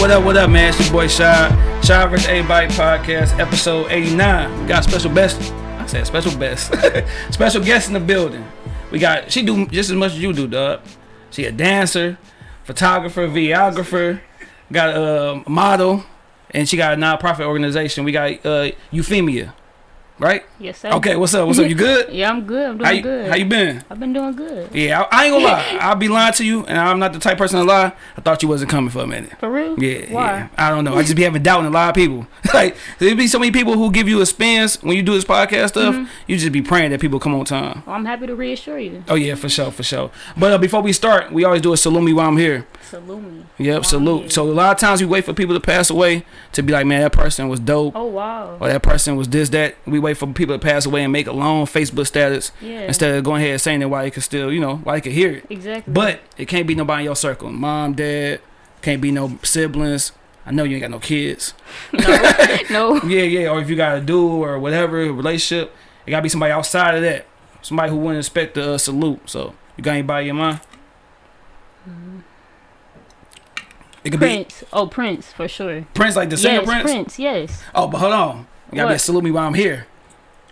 what up, what up, man? It's your boy Shy. Shy vs. Everybody podcast, episode 89. We got special best. I said special best. special guest in the building. We got, she do just as much as you do, dog. She a dancer, photographer, videographer, got a model, and she got a non-profit organization. We got uh, Euphemia, right? Yes, sir. Okay, what's up? What's up? You good? Yeah, I'm good. I'm doing How you, good. how you been? I've been doing good. Yeah, I, I ain't gonna lie. I'll be lying to you, and I'm not the type of person to lie. I thought you wasn't coming for a minute. For real? Yeah, Why? yeah. I don't know. I just be having doubt in a lot of people. like there be so many people who give you a spins when you do this podcast stuff. Mm-hmm. You just be praying that people come on time. Well, I'm happy to reassure you. Oh yeah, for sure, for sure. But uh, before we start, we always do a salute me while I'm here. Salute me. Yep, Wow, salute. So a lot of times we wait for people to pass away to be like, man, that person was dope. Oh wow. Or that person was this, that. We wait for people to pass away and make a long Facebook status Yeah. instead of going ahead and saying that while you can still, you know, why you can hear it. Exactly. But it can't be nobody in your circle. Mom, dad, can't be no siblings. I know you ain't got no kids. no. Yeah, yeah. Or if you got a dude or whatever relationship, it gotta be somebody outside of that. Somebody who wouldn't expect the uh, salute. So you got anybody in mind? It could Prince. Oh, Prince for sure. Prince, like the singer yes, Prince. Prince. Yes. Oh, but hold on. You gotta be salute me while I'm here.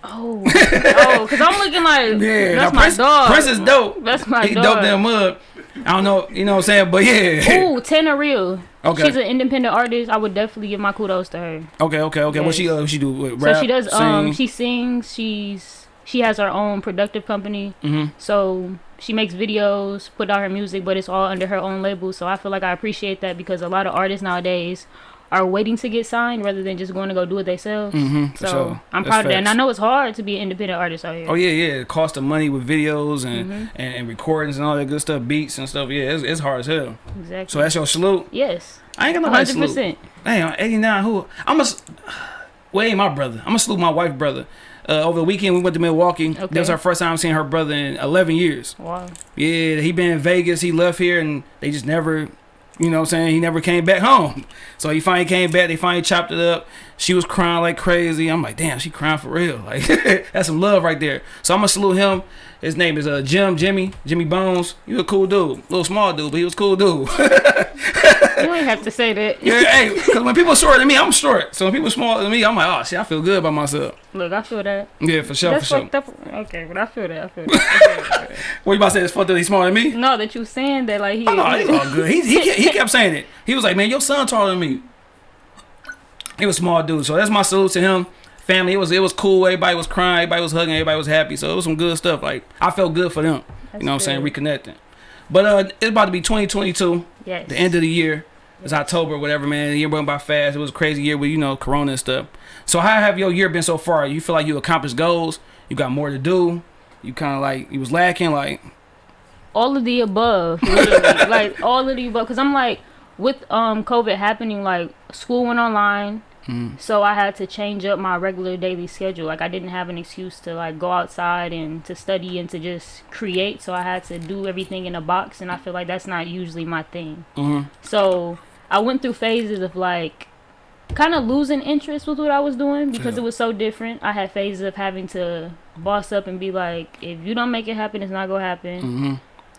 Oh. oh, because I'm looking like Yeah, that's my Prince, dog. Prince is dope. That's my he dog. dope than mud. I don't know, you know what I'm saying, but yeah. Ooh, Tana Real. Okay. She's an independent artist. I would definitely give my kudos to her. Okay, okay, okay. What she uh, she do? What, rap, so she does. Um, she sings. She's she has her own productive company. Mhm. So she makes videos, put out her music, but it's all under her own label. So I feel like I appreciate that because a lot of artists nowadays are waiting to get signed rather than just going to go do it themselves. Mhm, So sure. I'm That's proud of that, and I know it's hard to be an independent artist out here. Oh yeah, yeah. The cost of money with videos and, Mm-hmm. and and recordings and all that good stuff, beats and stuff. Yeah, it's, it's hard as hell. Exactly. So that's your salute. yes, I ain't nobody to hundred salute. percent. Damn, 89. Who? I'm a. Well, ain't my brother. I'm gonna salute my wife, brother. Uh, over the weekend, we went to Milwaukee. That was our first time seeing her brother in 11 years. Wow. Yeah, he been in Vegas. He left here, and they just never, you know, what I'm saying he never came back home. So he finally came back. They finally chopped it up. She was crying like crazy. I'm like, damn, she crying for real. Like that's some love right there. So I'm gonna salute him. His name is uh Jim Jimmy Jimmy Bones. He was a cool dude, little small dude, but he was a cool dude. You ain't have to say that. yeah, hey, because when people shorter than me, I'm short. So when people smaller than me, I'm like, oh shit, I feel good about myself. Look, I feel that. Yeah, for sure, That's for sure. up. Okay, but I feel that. I feel that. What you about to say? It's fucked that he's smaller than me? no, that you saying that like he. Oh, no, it's all good. He, he, kept, he kept saying it. He was like, man, your son taller than me. He was a small dude. So that's my salute to him. Family, it was it was cool. Everybody was crying. Everybody was hugging. Everybody was happy. So it was some good stuff. Like I felt good for them. That's you know what I'm saying? Reconnecting. But uh, it's about to be 2022. Yes. The end of the year. It's October, whatever, man. The year went by fast. It was a crazy year with you know Corona and stuff. So how have your year been so far? You feel like you accomplished goals? You got more to do? You kind of like you was lacking, like all of the above like all of the above because i'm like with um covid happening like school went online Mm. so i had to change up my regular daily schedule. Like i didn't have an excuse to like go outside and to study and to just create. So i had to do everything in a box and i feel like that's not usually my thing. Hmm so i went through phases of like kind of losing interest with what i was doing because Yeah. it was so different. I had phases of having to boss up and be like if you don't make it happen it's not gonna happen. Hmm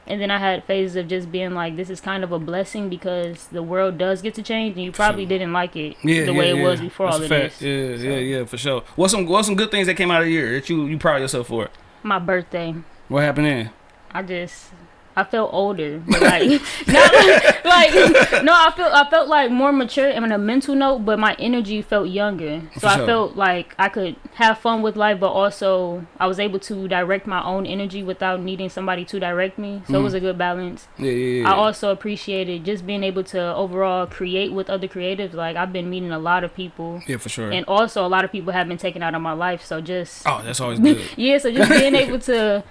and then I had phases of just being like, this is kind of a blessing because the world does get to change, and you probably didn't like it Yeah, the yeah, way it yeah. was before That's all of fact. this. Yeah, So- yeah, yeah, for sure. What's some what's some good things that came out of the year that you you proud of yourself for? My birthday, What happened then? I just, I felt older, but like, not like, no, I felt, I felt like more mature and on a mental note, but my energy felt younger. So For I sure. felt like I could have fun with life, but also I was able to direct my own energy without needing somebody to direct me. So it Mhm. was a good balance. Yeah, yeah, yeah. I also appreciated just being able to overall create with other creatives. Like I've been meeting a lot of people, yeah, for sure. and also a lot of people have been taken out of my life. So just oh, that's always good. yeah, so just being able to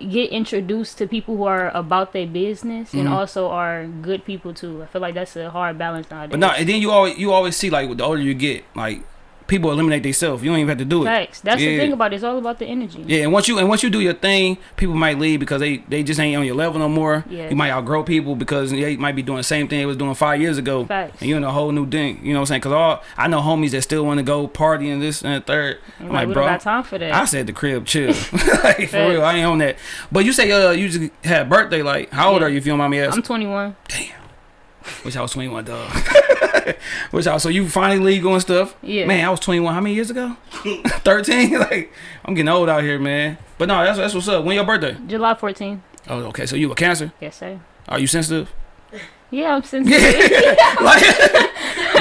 get introduced to people who are about their business and Mhm. also are good people too. I feel like that's a hard balance nowadays. But no, and then you always you always see like the older you get, like people eliminate themselves. You don't even have to do it. Facts. That's Yeah. the thing about it. It's all about the energy. Yeah, and once you and once you do your thing, people might leave because they they just ain't on your level no more. Yeah. You might outgrow people because they might be doing the same thing they was doing five years ago. Facts. And you're in a whole new thing. You know what I'm saying? Because all I know homies that still want to go party and this and the third. I'm like, like, bro, got time for that. I said the crib chill. like, for real, I ain't on that. But you say uh you just had a birthday. Like, how old Yeah. are you? If you don't mind me asking. I'm 21. Damn. Wish I was 21, dog. Which also, you finally legal and stuff. Yeah. Man, I was 21. How many years ago? 13. like, I'm getting old out here, man. But no, that's that's what's up. When your birthday? July 14th. Oh, okay. So you a Cancer? Yes, sir. Are you sensitive? Yeah, I'm sensitive. like,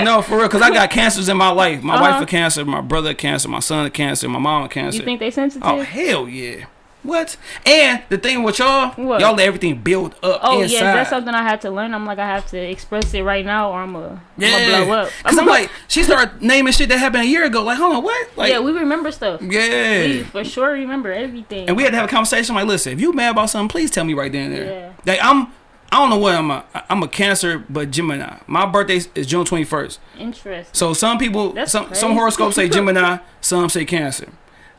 no, for real. Cause I got cancers in my life. My Uh-huh. wife a cancer, my brother a cancer, my son a cancer, my mom a cancer. you think they sensitive? oh hell yeah. What? And the thing with y'all, What? y'all let everything build up Oh inside. yes, that's something I had to learn. I'm like I have to express it right now, or I'm gonna yeah. blow up. Cause I'm like, she started naming shit that happened a year ago. Like, hold on, what? Like, yeah, we remember stuff. yeah. We for sure remember everything. and we had to have a conversation. Like, listen, if you mad about something, please tell me right then and there. Yeah. Like, I'm, I don't know what I'm. A, I'm a Cancer, but Gemini. My birthday is June 21st. Interesting. So some people, That's some some horoscopes say Gemini, some say Cancer.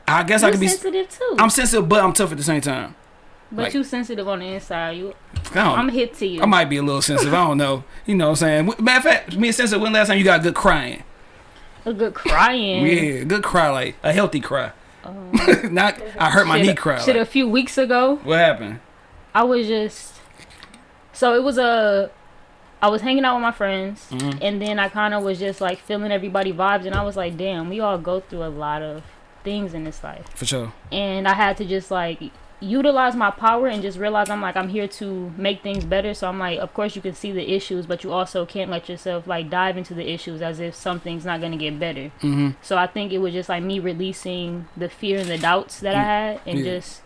I guess I You could be. sensitive too. I'm sensitive, but I'm tough at the same time. but like- you sensitive on the inside. You, I, I'm hit to you. I might be a little sensitive. I don't know. You know what I'm saying? Matter of fact, me and sensitive. When last time you got good crying? a good crying. Yeah, good cry, like a healthy cry. Um, Not I hurt my shit, knee cry. Shit, like, a few weeks ago, what happened? I was just. So it was a. I was hanging out with my friends, Mhm. and then I kind of was just like feeling everybody vibes, and I was like, damn, we all go through a lot of things in this life. For sure. and I had to just like utilize my power and just realize I'm like I'm here to make things better. So I'm like, of course you can see the issues, but you also can't let yourself like dive into the issues as if something's not gonna get better. hmm So I think it was just like me releasing the fear and the doubts that I had, and Yeah. just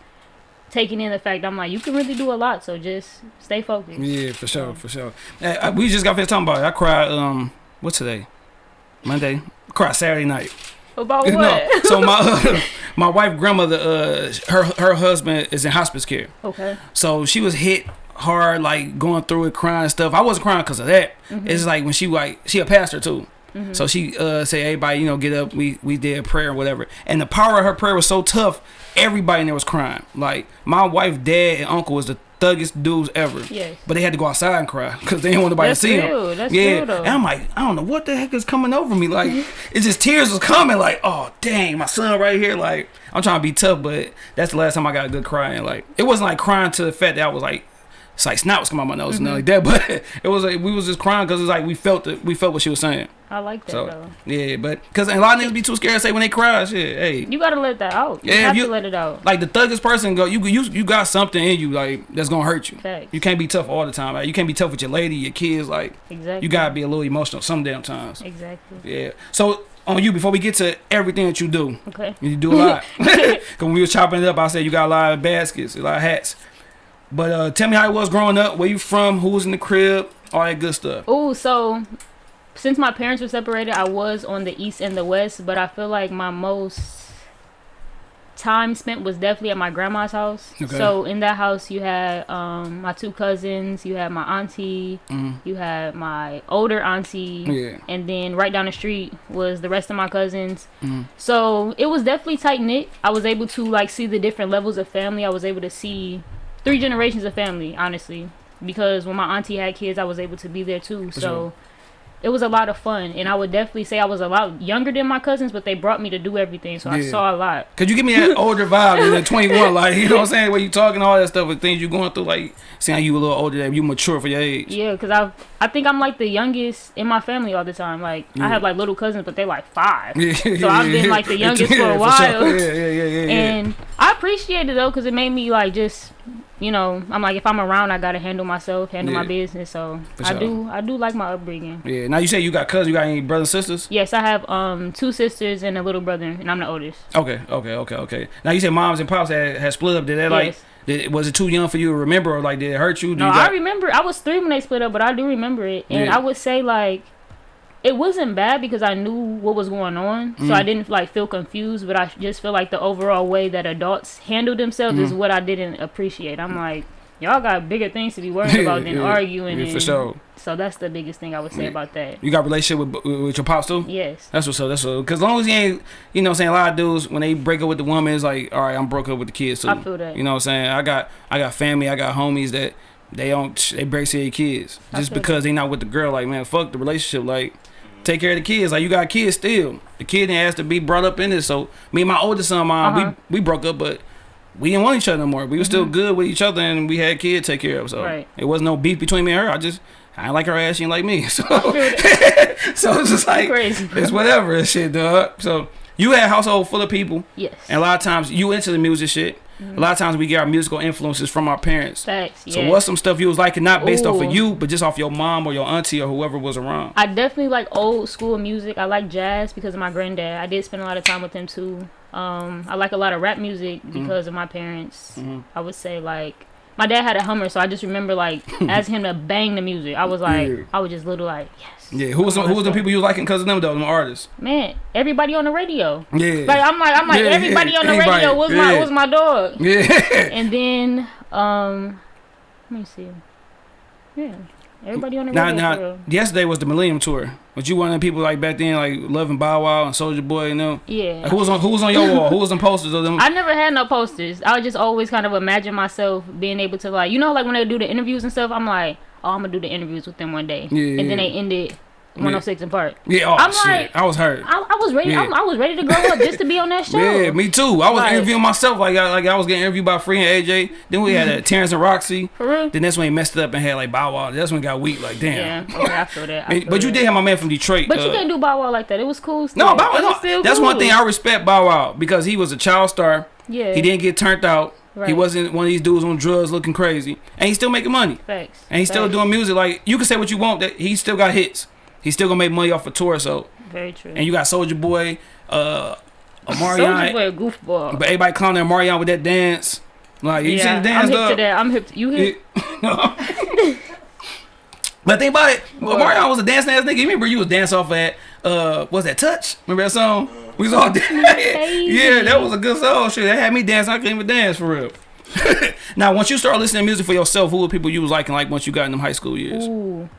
taking in the fact I'm like, you can really do a lot. So just stay focused. Yeah, for sure, for sure. Hey, I- we just got finished talking about it. I cried. Um, what's today? Monday. I cried Saturday night. About No, so my uh, my wife grandmother, uh, her her husband is in hospice care. okay. So she was hit hard, like going through it, crying stuff. I wasn't crying because of that. Mm-hmm. It's like when she like she a pastor too. So she uh say everybody you know get up. We we did a prayer or whatever. And the power of her prayer was so tough. Everybody in there was crying. Like my wife, dad, and uncle was the thuggiest dudes ever. Yes. But they had to go outside and cry because they didn't want nobody That's to see real. them. That's yeah. though. And I'm like, I don't know what the heck is coming over me. Like, mm-hmm. it's just tears was coming. Like, oh dang, my son right here. Like, I'm trying to be tough, but that's the last time I got a good crying. Like, it wasn't like crying to the fact that I was like, it's like snot was coming out my nose and nothing mm-hmm. like that. But it was like we was just crying because it's like we felt it. We felt what she was saying. I like that So though. yeah, but because a lot of niggas be too scared to say when they cry. Shit, hey. You gotta let that out. You Yeah, have you- to let it out. Like the thuggest person go, you you you got something in you like that's gonna hurt you. Facts. You can't be tough all the time. Like, you can't be tough with your lady, your kids. Like Exactly. you gotta be a little emotional some damn times. Exactly. Yeah. So on you, before we get to everything that you do, Okay. you do a lot. Cause when we was chopping it up, I said you got a lot of baskets, a lot of hats. But uh, tell me how it was growing up. Where you from? Who was in the crib? All that good stuff. Oh, so since my parents were separated, I was on the east and the west, but I feel like my most time spent was definitely at my grandma's house. Okay. So in that house, you had um, my two cousins, you had my auntie, Mm. you had my older auntie, Yeah. and then right down the street was the rest of my cousins. Mm. So it was definitely tight knit. I was able to like see the different levels of family. I was able to see three generations of family, honestly, because when my auntie had kids, I was able to be there too. For so sure. It was a lot of fun, and I would definitely say I was a lot younger than my cousins, but they brought me to do everything, so I saw a lot. Cause you give me that older vibe than 21, like you know what I'm saying, where you talking all that stuff and things you going through, like saying you a little older, than you mature for your age. Yeah, cause I I think I'm like the youngest in my family all the time. Like Yeah. I have like little cousins, but they're like five. Yeah, So I've been, like, the youngest for a sure. while. Yeah, yeah, yeah, yeah. yeah. And I appreciate it though, cause it made me like just, you know, I'm like if I'm around, I gotta handle myself, handle my business. So For I sure. do, I do like my upbringing. yeah. Now you say you got cousins, you got any brothers and sisters? Yes, I have um two sisters and a little brother, and I'm the oldest. Okay, okay, okay, okay. Now you said moms and pops had, had split up. Did that like? Yes. Did, was it too young for you to remember, or like did it hurt you? Did No, you I remember I was three when they split up, but I do remember it, and Yeah. I would say like it wasn't bad because I knew what was going on, so Mm. I didn't like feel confused. But I just feel like the overall way that adults handle themselves is Mhm. what I didn't appreciate. I'm like, y'all got bigger things to be worried about than Yeah, arguing. yeah, for and- sure. So that's the biggest thing I would say Yeah. about that. You got a relationship with with your pops too? Yes. That's what's up. That's what. Because as long as you ain't, you know, what I'm saying a lot of dudes when they break up with the woman, it's like, all right, I'm broke up with the kids too. I feel that. You know what I'm saying? I got I got family, I got homies that they don't they break their kids just because they not with the girl. Like man, fuck the relationship. Like take care of the kids. Like you got kids still. The kid didn't ask to be brought up in this. So me and my oldest son, mom, Uh-huh. we we broke up, but. We didn't want each other no more. We were still good with each other, and we had kids take care of. So Right. it wasn't no beef between me and her. I just I ain't like her ass. She ain't like me. So, so it's just like Crazy, it's whatever and shit, dog. So you had a household full of people, Yes. and a lot of times you into the music shit. A lot of times we get our musical influences from our parents. Facts. Yeah. So what's some stuff you was liking, not based off of you, but just off your mom or your auntie or whoever was around? I definitely like old school music. I like jazz because of my granddad. I did spend a lot of time with him too. Um, I like a lot of rap music Mm-hmm. because of my parents. I would say like my dad had a Hummer, so I just remember like asking him to bang the music. I was like, Yeah. I was just little like, yes, Yeah, who was Come who was the people you was liking because of them though, them artists? man. Everybody on the radio. Yeah, Like I'm like I'm like Yeah, everybody yeah, on the anybody, radio was my was my dog. yeah. And then um, let me see. Yeah, everybody on the Now, radio. now, real. yesterday was the Millennium Tour. But you one of the people like back then, like loving Bow Wow and Soulja Boy, you know? Yeah. Like, who was on who was on your wall? Who was on posters of them? I never had no posters. I would just always kind of imagine myself being able to like, you know, like when they do the interviews and stuff. I'm like, oh, I'm gonna do the interviews with them one day, Yeah, and then they ended 106 & Park. yeah, oh I'm shit, like- I was hurt. I, I was ready. Yeah. I'm, I was ready to grow up just to be on that show. Yeah, me too. I was Like- interviewing myself like I, like I was getting interviewed by Free and AJ. Then we had uh, Terrence and Rocsi. For real. Then that's when he messed it up and had like Bow Wow. That's when it got weak. Like damn. Yeah, okay, I feel that. I feel But you did have my man from Detroit. But you uh, can't do Bow Wow like that. It was cool. Still. No, Bow Wow. No, that's one thing I respect Bow Wow because he was a child star. Yeah. He didn't get turned out. He wasn't one of these dudes on drugs looking crazy, and he's still making money. Thanks. And he's still Facts. doing music. Like you can say what you want, that he still got hits. He's still gonna make money off a tour. So, Very true. and you got Soulja Boy, uh, Omarion. Soulja Boy a goofball. but everybody clowning Omarion with that dance. Like you yeah, see the dance, I'm hip dog? to that. I'm hip. To, you hip? Yeah. but think about it. What? Omarion was a dancing ass nigga. You remember you was dancing off at uh, was that touch? Remember that song? We was all dancing. yeah, that was a good song. Shit, that had me dancing. I couldn't even dance for real. now, once you start listening to music for yourself, who were people you was liking? Like once you got in them high school years. Ooh.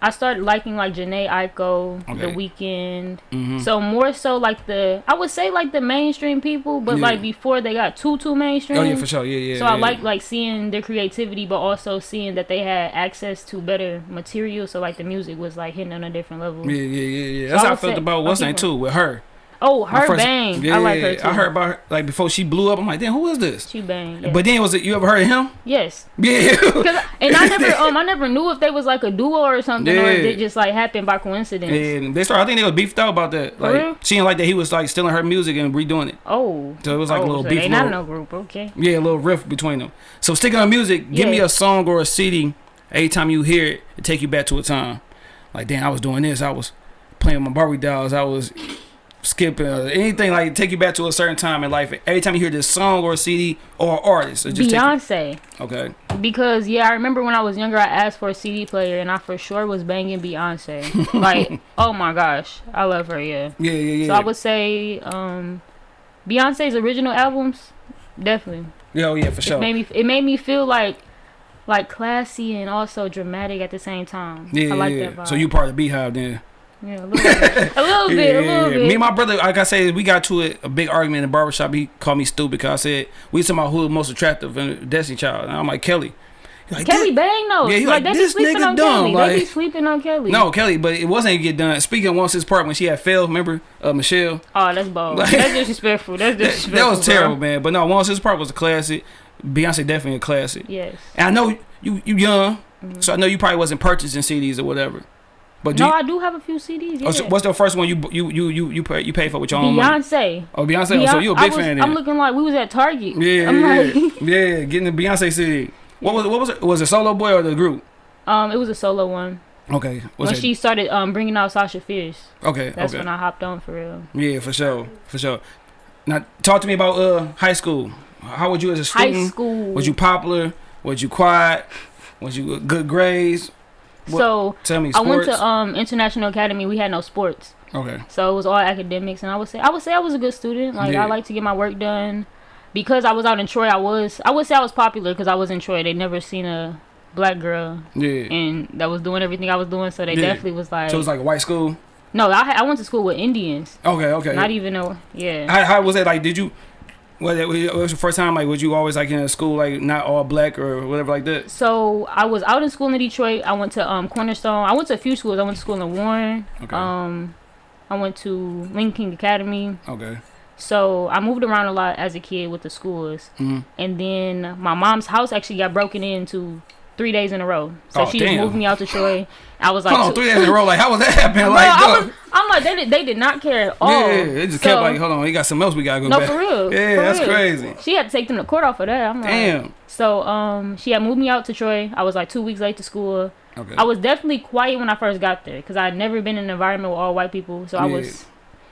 I started liking like Jhené The Okay. Weeknd. Mhm. So more so like the I would say like the mainstream people, but Yeah. like before they got too too mainstream. Oh yeah, for sure. Yeah, yeah. So yeah. I like like seeing their creativity, but also seeing that they had access to better material. So like the music was like hitting on a different level. Yeah, yeah, yeah, yeah. That's I how I would felt say- about what's name too with her. Oh, her first- bang! Yeah, I like yeah, her yeah. too. I heard about her like before she blew up. I'm like, damn, who is this? she bang. Yeah. But then was it you ever heard of him? yes, Yeah. 'Cause- and I never um I never knew if they was like a duo or something, or if Yeah. it just like happened by coincidence. And they started. I think they was beefed out about that. Like real? she didn't like that he was like stealing her music and redoing it. Oh, So it was like a oh, little so beef. They not little- no group, okay. Yeah, a little rift between them. So sticking on music, give me a song or a CD. Every time you hear it, it take you back to a time. Like damn, I was doing this. I was playing my Barbie dolls. I was skipping uh, anything like take you back to a certain time in life. Every time you hear this song or a CD or artist, it just Beyonce. okay. Because yeah, I remember when I was younger, I asked for a CD player, and I for sure was banging Beyonce. like, oh my gosh, I love her. Yeah. Yeah, yeah, yeah. So I would say, um, Beyonce's original albums, definitely. yeah, oh, yeah, for It sure. made me. It made me feel like, like classy and also dramatic at the same time. Yeah, I like yeah. that vibe. So you part of the BeyHive then? Yeah, a little bit. A little bit. A little bit. Me and my brother, like I said, we got to it, a big argument in the barbershop. He called me stupid because I said we was talking about who was most attractive in Destiny Child. And I'm like Kelly. Like, Kelly Bang though. Yeah, he like, like, they "This be sleeping nigga on dumb," Kelly. they be sleeping on Kelly. No, Kelly, but it wasn't get done. Speaking of once his part when she had failed, remember uh, Michelle? Oh, that's bold. Like- that's disrespectful. That's That, disrespectful. that was bro. terrible, man. But no, once his part was a classic. Beyonce definitely a classic. Yes. And I know you you young, so I know you probably wasn't purchasing CDs or whatever. But do. No, you, I do have a few CDs. Yeah. oh, so what's the first one you you you you you pay, you pay for with your own money? Beyonce. Oh, Beyonce. Oh, so Beyonce- you a big was, fan? I'm looking like we was at Target. Yeah, I'm yeah, like, yeah, getting the Beyonce CD. What was it? What was it? Was it solo boy or the group? um, it was a solo one. Okay, was when it? she started um bringing out Sasha Fierce, okay, that's okay, when I hopped on for real. yeah, for sure, for sure. Now, talk to me about uh high school. How would you as a student? High school. Was you popular? Was you quiet? Was you good grades? What- so Tell me. I went to um International Academy. We had no sports, okay, so it was all academics. And I would say I would say I was a good student. Like Yeah. I like to get my work done. Because I was out in Troy, I was I would say I was popular because I was in Troy. They never seen a black girl yeah. and that was doing everything I was doing, so they Yeah. definitely was like, So it was like a white school. no. I I went to school with Indians, Okay, okay. not even a yeah. How, how was that? Like, did you? Was it, was it your first time? Like, was you always like in a school like not all black or whatever like that? So I was out in school in Detroit. I went to um Cornerstone. I went to a few schools. I went to school in Warren. Okay. Um, I went to Lincoln Academy. okay. So I moved around a lot as a kid with the schools. Mhm. And then my mom's house actually got broken into three days in a row. So Oh, she just damn. moved me out to Troy. I was like, Hold on, three days in a row. Like, how was that happening? Bro, Like, I was, I'm like, they did, they did not care at all. yeah, it just kept like, hold on, we got something else we gotta go No, back. for real. Yeah, for that's real. crazy. She had to take them to court off of that. I'm like, Damn. So um, she had moved me out to Troy. I was like two weeks late to school. Okay. I was definitely quiet when I first got there because I had never been in an environment with all white people. So I was,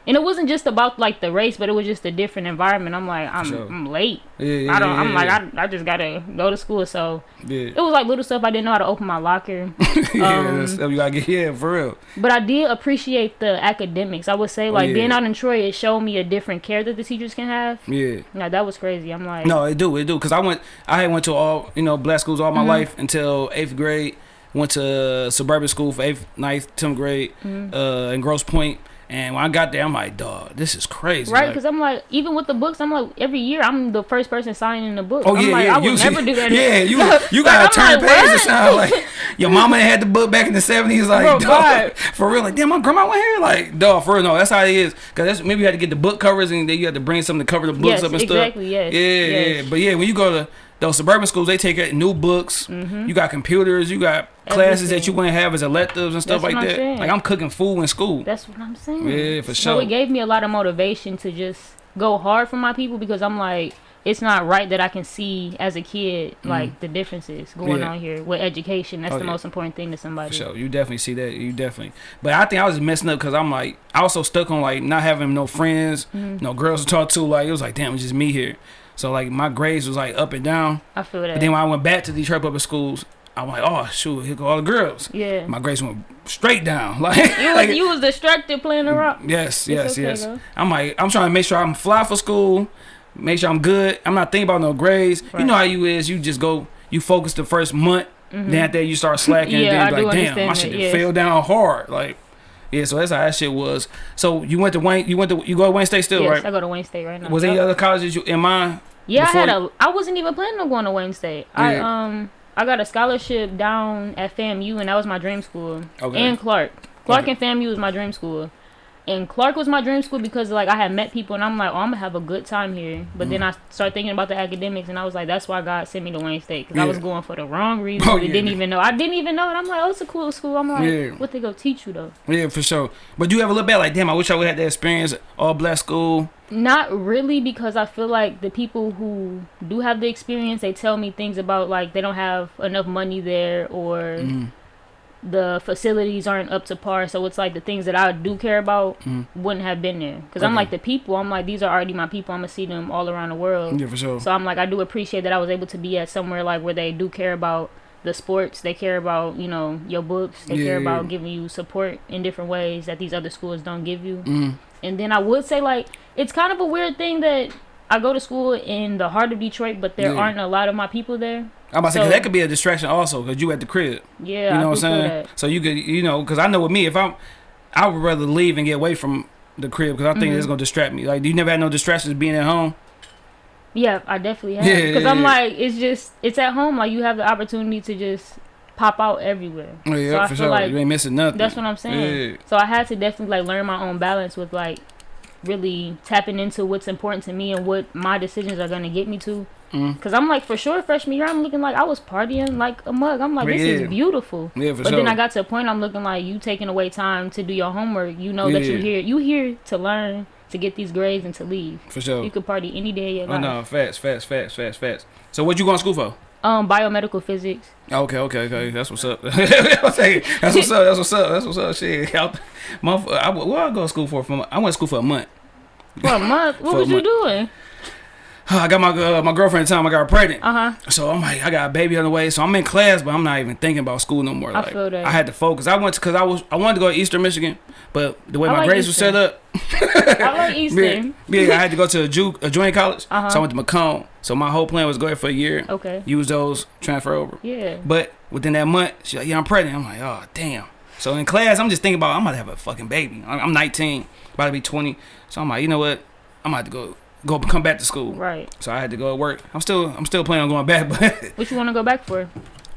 and it wasn't just about like the race, but it was just a different environment. I'm like, I'm, Sure. I'm late. yeah, yeah, I don't. yeah, I'm like, yeah. I, I just gotta go to school. So yeah. it was like little stuff. I didn't know how to open my locker. yeah, um, stuff you gotta get. Yeah, for real. But I did appreciate the academics. I would say like Oh, yeah. being out in Troy, it showed me a different care that the teachers can have. Yeah. Yeah, that was crazy. I'm like, No, it do, it do. Cause I went, I had went to all, you know, black schools all my Mhm. life until eighth grade. Went to suburban school for eighth, ninth, tenth grade, Mhm. uh, in Grosse Pointe. And when I got there, I'm like, dog, this is crazy. Right, Like, because I'm like, even with the books, I'm like, every year I'm the first person signing the book. Oh I'm yeah, like, yeah. I would you never do that. Yeah, you you gotta I'm turn like, pages. Sound like your mama had the book back in the seventies. Like, Bro, dog, for real. Like, damn, my grandma went here. Like, dog, for real. No, that's how it is. Cause that's maybe you had to get the book covers and then you had to bring something to cover the books Yes, up and exactly, stuff. yes, Yeah, yes. Yeah, yeah. But yeah, when you go to those suburban schools, they take out new books. You got computers. You got classes that you Mm-hmm. Wouldn't have as electives and stuff That's like that. saying. Like I'm cooking food in school. That's what I'm saying. Yeah, for So sure. it gave me a lot of motivation to just go hard for my people because I'm like, it's not right that I can see as a kid like the differences going Mm-hmm. Yeah. on here with education. That's Oh, the yeah. most important thing to somebody. For sure, you definitely see that. You definitely, but I think I was messing up because I'm like, I was so stuck on like not having no friends, Mm-hmm. no girls to talk to. Like it was like, damn, it's just me here. So like my grades was like up and down. I feel that. But then when I went back to Detroit public schools, I'm like, oh shoot, here go all the girls. yeah. My grades went straight down. Like, you, like was, you was distracted playing the rock. yes, yes, okay, yes. though. I'm like, I'm trying to make sure I'm fly for school, make sure I'm good. I'm not thinking about no grades. You know how you is. You just go, you focus the first month. Then after that you start slacking. Mm-hmm. Yeah, and then I you be do like, damn, my shit yes. fell down hard. Like, yeah. So that's how that shit was. So you went to Wayne. You went to you go to Wayne State still, yes, right? I go to Wayne State right now. Was there any other colleges you in mind? Yeah, I had a. I wasn't even planning on going to Wayne State. I um I got a scholarship down at FAMU, and that was my dream school. Okay. And Clark, Clark Okay. and FAMU was my dream school. And Clark was my dream school because like I had met people, and I'm like, oh, I'm gonna have a good time here. But Mm. then I started thinking about the academics, and I was like, that's why God sent me to Wayne State because I was going for the wrong reason. Oh, I yeah. didn't even know. I didn't even know it. I'm like, oh, it's a cool school. I'm like, Yeah. what they go teach you though? Yeah, for sure. But do you ever look back like, damn, I wish I would have had that experience all black school. Not really, because I feel like the people who do have the experience, they tell me things about like they don't have enough money there or Mm-hmm. The facilities aren't up to par. So it's like the things that I do care about Mhm. wouldn't have been there. Because I'm like the people, I'm like these are already my people. I'm gonna see them all around the world. Yeah, for sure. So I'm like I do appreciate that I was able to be at somewhere like where they do care about the sports. They care about you know your books. They care Yeah. about giving you support in different ways that these other schools don't give you. Mm. And then I would say like it's kind of a weird thing that I go to school in the heart of Detroit, but there Yeah. aren't a lot of my people there. I'm about to say So- that could be a distraction also because you at the crib. Yeah, you I know what I'm saying? that. So you could, you know, because I know with me, if I'm, I would rather leave and get away from the crib because I think Mhm. it's gonna distract me. Like, you never had no distractions being at home? Yeah, I definitely have. Because yeah, I'm yeah. like, it's just, it's at home. Like, you have the opportunity to just pop out everywhere. Oh, yeah, So I for sure. like you ain't missing nothing. That's what I'm saying. Yeah. So I had to definitely, like, learn my own balance with, like, really tapping into what's important to me and what my decisions are going to get me to. Mm. Because I'm like, for sure, freshman year, I'm looking like I was partying like a mug. I'm like, this Yeah. is beautiful. Yeah, for But sure. then I got to a point I'm looking like you taking away time to do your homework. You know that you Yeah. here you here to learn, to get these grades and to leave. for sure. You could party any day of your Oh life. no, fast, fast, fast, fast, fast. So what you going to school for? Um, biomedical physics. Okay, okay, okay. That's what's up. That's what's up. That's what's up. That's what's up. That's what's up. Shit. Month. I, what I go to school for? I went to school for a month. For a month. What was you month. doing? I got my uh, my girlfriend at the time. I got her pregnant. Uh huh. So I'm like, I got a baby on the way. So I'm in class, but I'm not even thinking about school no more. I Like, feel that. I had to focus. I went to because I was I wanted to go to Eastern Michigan, but the way I my like grades were set up, I like Eastern. yeah, yeah, I had to go to a, ju- a junior college. Uh-huh. So I went to Macomb. So my whole plan was go there for a year, Okay. use those, transfer over. Yeah. But within that month, she's like, yeah, I'm pregnant. I'm like, oh damn. So in class, I'm just thinking about I'm about to have a fucking baby. I'm I'm 19, about to be 20. So I'm like, you know what? I'm about to go go come back to school. Right. So I had to go to work. I'm still I'm still planning on going back, but What you want to go back for?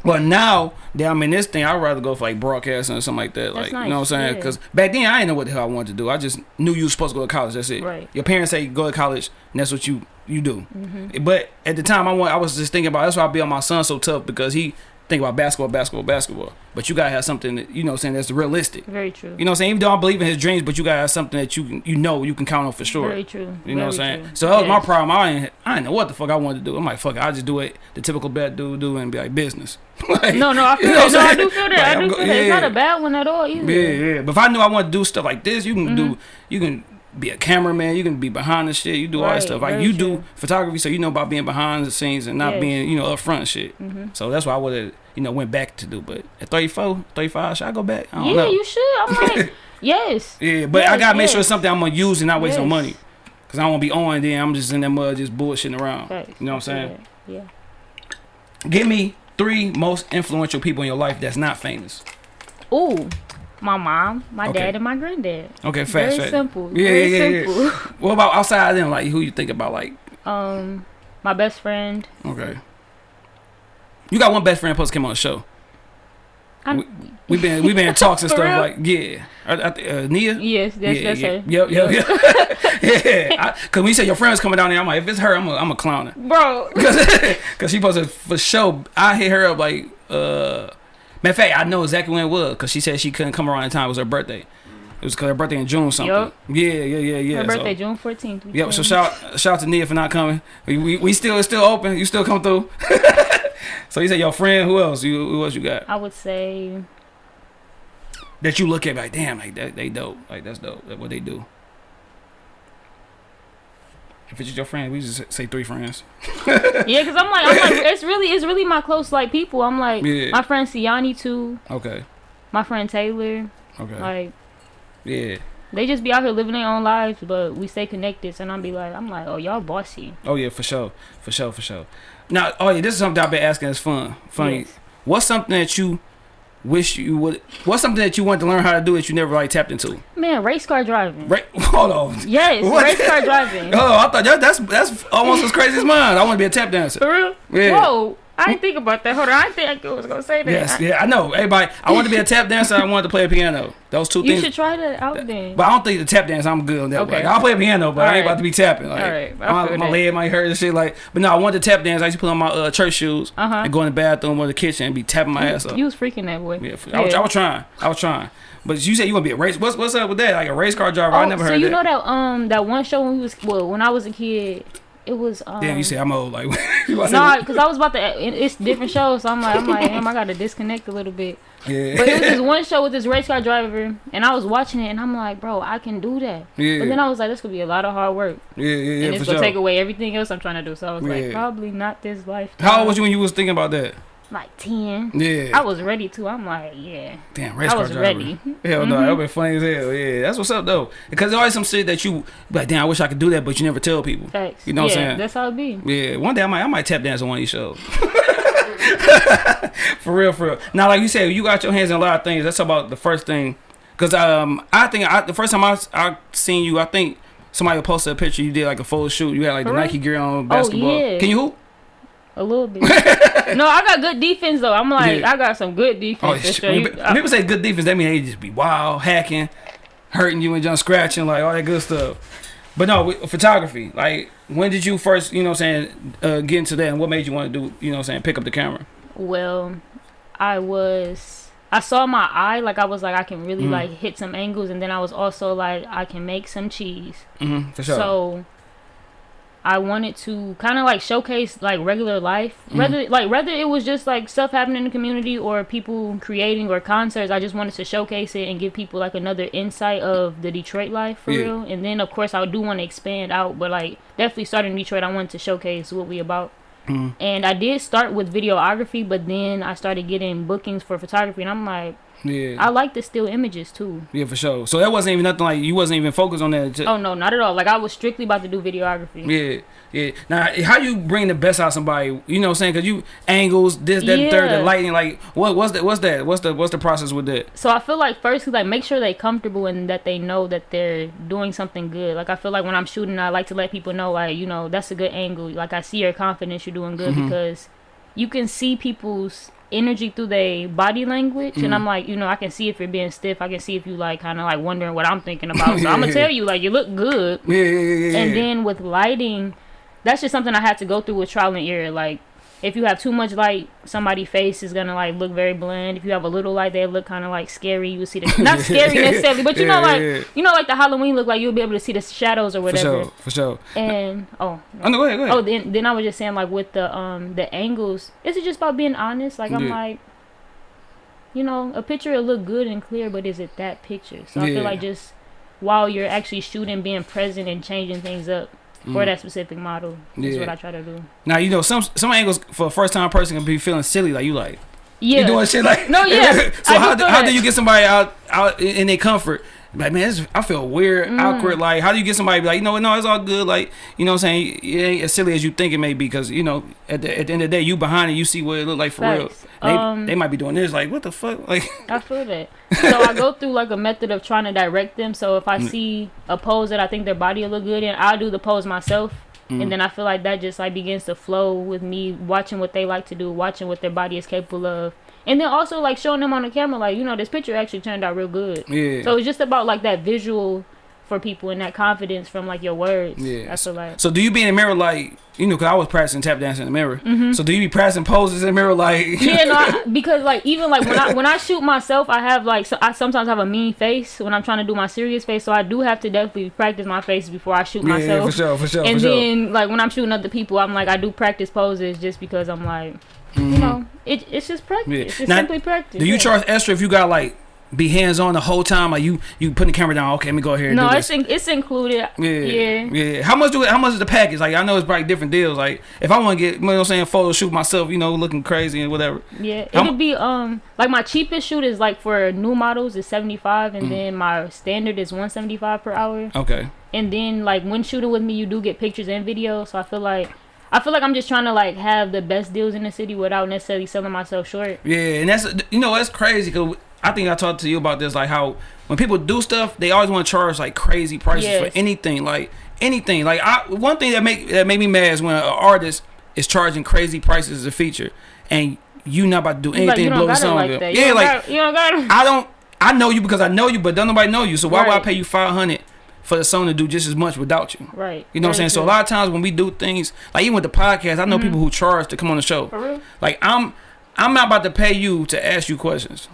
But now that I'm in this thing, I'd rather go for like broadcasting or something like that. That's like, you know what I'm nice, saying? yeah. Because back then, I didn't know what the hell I wanted to do. I just knew you were supposed to go to college. That's it. Right. Your parents say go to college, and that's what you you do. Mm-hmm. But at the time, I want I was just thinking about that's why I be on my son so tough because he think about basketball, basketball, basketball. But you gotta have something that you know, saying that's realistic. Very true. You know, what I'm saying even though I believe in his dreams, but you gotta have something that you can, you know, you can count on for sure. Very true. You know what I'm saying? true. So that was my problem. I didn't, I didn't know what the fuck I wanted to do. I'm like, fuck it, I just do it the typical bad dude do and be like business. Like, No, no, I feel you know that. No, I do feel that. Like, I do go- feel that. It's not a bad one at all either. Yeah, yeah. But if I knew I wanted to do stuff like this, you can do, Mm-hmm. you can be a cameraman, you can be behind the shit, you do all that stuff. Like you do photography, so you know about being behind the scenes and not Yes. being, you know, up front and shit. Mhm. So that's why I would have, you know, went back to do. But at 34, 35, should I go back? I don't Yeah, know. you should. I'm like, yes. yeah, but I gotta make sure it's something I'm gonna use and not waste no money. Cause I don't wanna be on then I'm just in that mud just bullshitting around. Facts. You know what I'm saying? that. Yeah. Give me three most influential people in your life that's not famous. Ooh, my mom, my Okay. dad, and my granddad. Okay, fast, Very fast. simple. Yeah, Very yeah, yeah, simple. What about outside of them? Like who you think about? Like Um, my best friend. okay, you got one best friend supposed to come on the show. I, We been we've been in talks and stuff real? like yeah, I, uh, Nia. yes, that's, yeah, that's yeah. her. Yep, yep, yep. yeah. I, Cause when you say your friend's coming down there, I'm like, if it's her, I'm a, I'm a clown her. Bro, Cause, Cause she supposed to for sure. I hit her up like, uh, matter of fact, I know exactly when it was. Cause she said she couldn't come around in time. It was her birthday. It was cause her birthday in June something. Yup. Yeah, yeah, yeah, yeah. her so- birthday, June 14th. Yep. So shout shout out to Nia for not coming. We, we, we still it's still open. You still come through. so you said your friend. Who else? You who else you got? I would say, That you look at like damn like that they dope like that's dope. That what they do. If it's just your friend, we just say three friends. yeah, cause I'm like, I'm like, it's really, it's really my close like people. I'm like, Yeah. my friend Siani too, Okay. my friend Taylor. Okay. Like, yeah. they just be out here living their own lives, but we stay connected. So I'm be like, I'm like, oh, y'all bossy. Oh yeah, for sure, for sure, for sure. Now, oh yeah, this is something I've been asking. It's fun, funny. Yes. What's something that you wish you would? What's something that you want to learn how to do that you never like tapped into? Man, race car driving. Right? Hold on. Yes, What? race car driving. Oh, I thought that, that's that's almost as crazy as mine. I want to be a tap dancer. For real? Yeah. Whoa. I didn't think about that. Hold on. I didn't think I was going to say that. Yes, I- yeah, I know. Everybody, I want to be a tap dancer. I wanted to play a piano. Those two You things. You should try that out then. But I don't think the tap dance. I'm good on that. Okay. Like, I'll play a piano, but I ain't Alright. about to be tapping. Like, Alright, I my, my leg might hurt and shit. Like, but no, I want to tap dance. I used to put on my uh, church shoes Uh-huh. and go in the bathroom or the kitchen and be tapping my ass up. You was freaking that boy. Yeah, I, was, I was trying. I was trying. But you said you want to be a race. What's what's up with that? Like a race car driver? I Oh, never so heard you that. know that um that one show when we was well when I was a kid, it was um Damn, you say I'm old. Like, to no, say- because I was about to. It's different shows, so I'm like, I'm like, damn, I gotta disconnect a little bit. yeah, But it was this one show with this race car driver, and I was watching it, and I'm like, bro, I can do that. yeah, But then I was like, this could be a lot of hard work, yeah, yeah, yeah, and it's gonna sure. take away everything else I'm trying to do. So I was Yeah. like, probably not this life. How old was you when you was thinking about that? Like ten. Yeah, I was ready to. I'm like, yeah, damn, race I car was driver. ready. Hell no, Mhm. that would be funny as hell. Yeah, that's what's up though. Because there's always some shit that you like, damn, I wish I could do that, but you never tell people. Facts. You know what I'm saying? That's how it be. Yeah, one day I might I might tap dance on one of these shows. for real, for real. Now, like you said, you got your hands in a lot of things. That's about the first thing. Cause um, I think I, the first time I I seen you, I think somebody posted a picture. You did like a photo shoot. You had like the? Nike gear on, basketball. Oh, yeah. Can you hoop? A little bit. no, I got good defense though. I'm like, Yeah. I got some good Oh, defense. for sh- sure. when You- people, when people say good defense, that mean they just be wild, hacking, hurting you and just scratching, like all that good stuff. But no, photography. Like, when did you first, you know, what I'm saying, uh, get into that, and what made you want to do, you know, what I'm saying, pick up the camera? Well, I was. I saw my eye, like I was like I can really Mhm. like hit some angles, and then I was also like I can make some cheese. Mm-hmm, for sure. So I wanted to kind of like showcase like regular life, Mhm. whether like whether it was just like stuff happening in the community or people creating or concerts. I just wanted to showcase it and give people like another insight of the Detroit life for Yeah. real. And then of course I do want to expand out, but like definitely starting in Detroit, I wanted to showcase what we about. Mhm. And I did start with videography, but then I started getting bookings for photography, and I'm like, Yeah, I like the still images too. yeah, for sure. So that wasn't even nothing like you wasn't even focused on that. Oh no, not at all. Like I was strictly about to do videography. Yeah, yeah. Now, how you bring the best out of somebody? You know, what I'm saying because you angles this, that, and third, the lighting. Like, what, what's that? What's that? What's the, what's the process with that? So I feel like first, like make sure they're comfortable and that they know that they're doing something good. Like I feel like when I'm shooting, I like to let people know, like you know, that's a good angle. Like I see your confidence, you're doing good Mhm. because you can see people's energy through their body language, Mhm. and I'm like, you know, I can see if you're being stiff. I can see if you like kind of like wondering what I'm thinking about. So I'm gonna Yeah. tell you, like you look good. Yeah, yeah, yeah, yeah. And then with lighting, that's just something I had to go through with trial and error. Like if you have too much light, somebody's face is gonna like look very bland. If you have a little light, they look kind of like scary. You see the not scary necessarily, but you Yeah, know like yeah. you know like the Halloween look like you'll be able to see the shadows or whatever. For sure, for sure. And oh, Oh no, go ahead, go ahead. oh then then I was just saying like with the um the angles, is it just about being honest? Like I'm Yeah. like. You know, a picture will look good and clear, but is it that picture? So I feel like just while you're actually shooting, being present and changing things up for Mm. that specific model is Yeah. what I try to do. Now you know some some angles for a first time person can be feeling silly, like you like Yeah. you doing shit like No, yeah, so I how do, how do you get somebody out out in their comfort? Like man, this, I feel weird, Mm. awkward. Like how do you get somebody to be like you know what? No, it's all good. Like you know what I'm saying? It ain't as silly as you think it may be because you know at the, at the end of the day you behind it, you see what it look like for real. They, Um, they might be doing this like what the fuck like I feel that. So I go through like a method of trying to direct them. So if I Mm. see a pose that I think their body will look good in, I'll do the pose myself. Mm. And then I feel like that just like begins to flow with me watching what they like to do, watching what their body is capable of. And then also like showing them on the camera like, you know, this picture actually turned out real good. yeah. So it's just about like that visual for people and that confidence from like your words. Yeah. I feel like So do you be in the mirror like you know? Cause I was practicing tap dancing in the mirror. Mm-hmm. So do you be practicing poses in the mirror like? Yeah, no, I, because like even like when I when I shoot myself, I have like so I sometimes have a mean face when I'm trying to do my serious face, so I do have to definitely practice my face before I shoot yeah, myself. for sure, for sure, and for sure. then like when I'm shooting other people, I'm like I do practice poses just because I'm like you know it, it's just practice. Mm-hmm. Yeah. It's just Now, simply practice. Do you yeah. charge extra if you got like be hands on the whole time? Like you you putting the camera down? Okay, let me go here. And No, do it's in, it's included. Yeah, yeah. yeah. How much do it? How much is the package? Like I know it's probably different deals. Like if I want to get, you know what I'm saying, photo shoot myself, you know, looking crazy and whatever. Yeah, it'll mu- be um like my cheapest shoot is like for new models is seventy five, Mm. and then my standard is one seventy five per hour. Okay. and then like when shooting with me you do get pictures and video so i feel like i feel like i'm just trying to like have the best deals in the city without necessarily selling myself short Yeah, and that's you know that's crazy because I think I talked to you about this like how when people do stuff they always want to charge like crazy prices Yes. for anything like anything like I one thing that make that made me mad is when an artist is charging crazy prices as a feature and you not about to do like anything to blow the song like up. Yeah, like got, you don't got it. I don't. I know you because I know you, but don't nobody know you. So why would I pay you five hundred for the song to do just as much without you? right You know what I'm saying? So a lot of times when we do things, like even with the podcast, I know mm-hmm. people who charge to come on the show. For real Like I'm, I'm not about to pay you to ask you questions.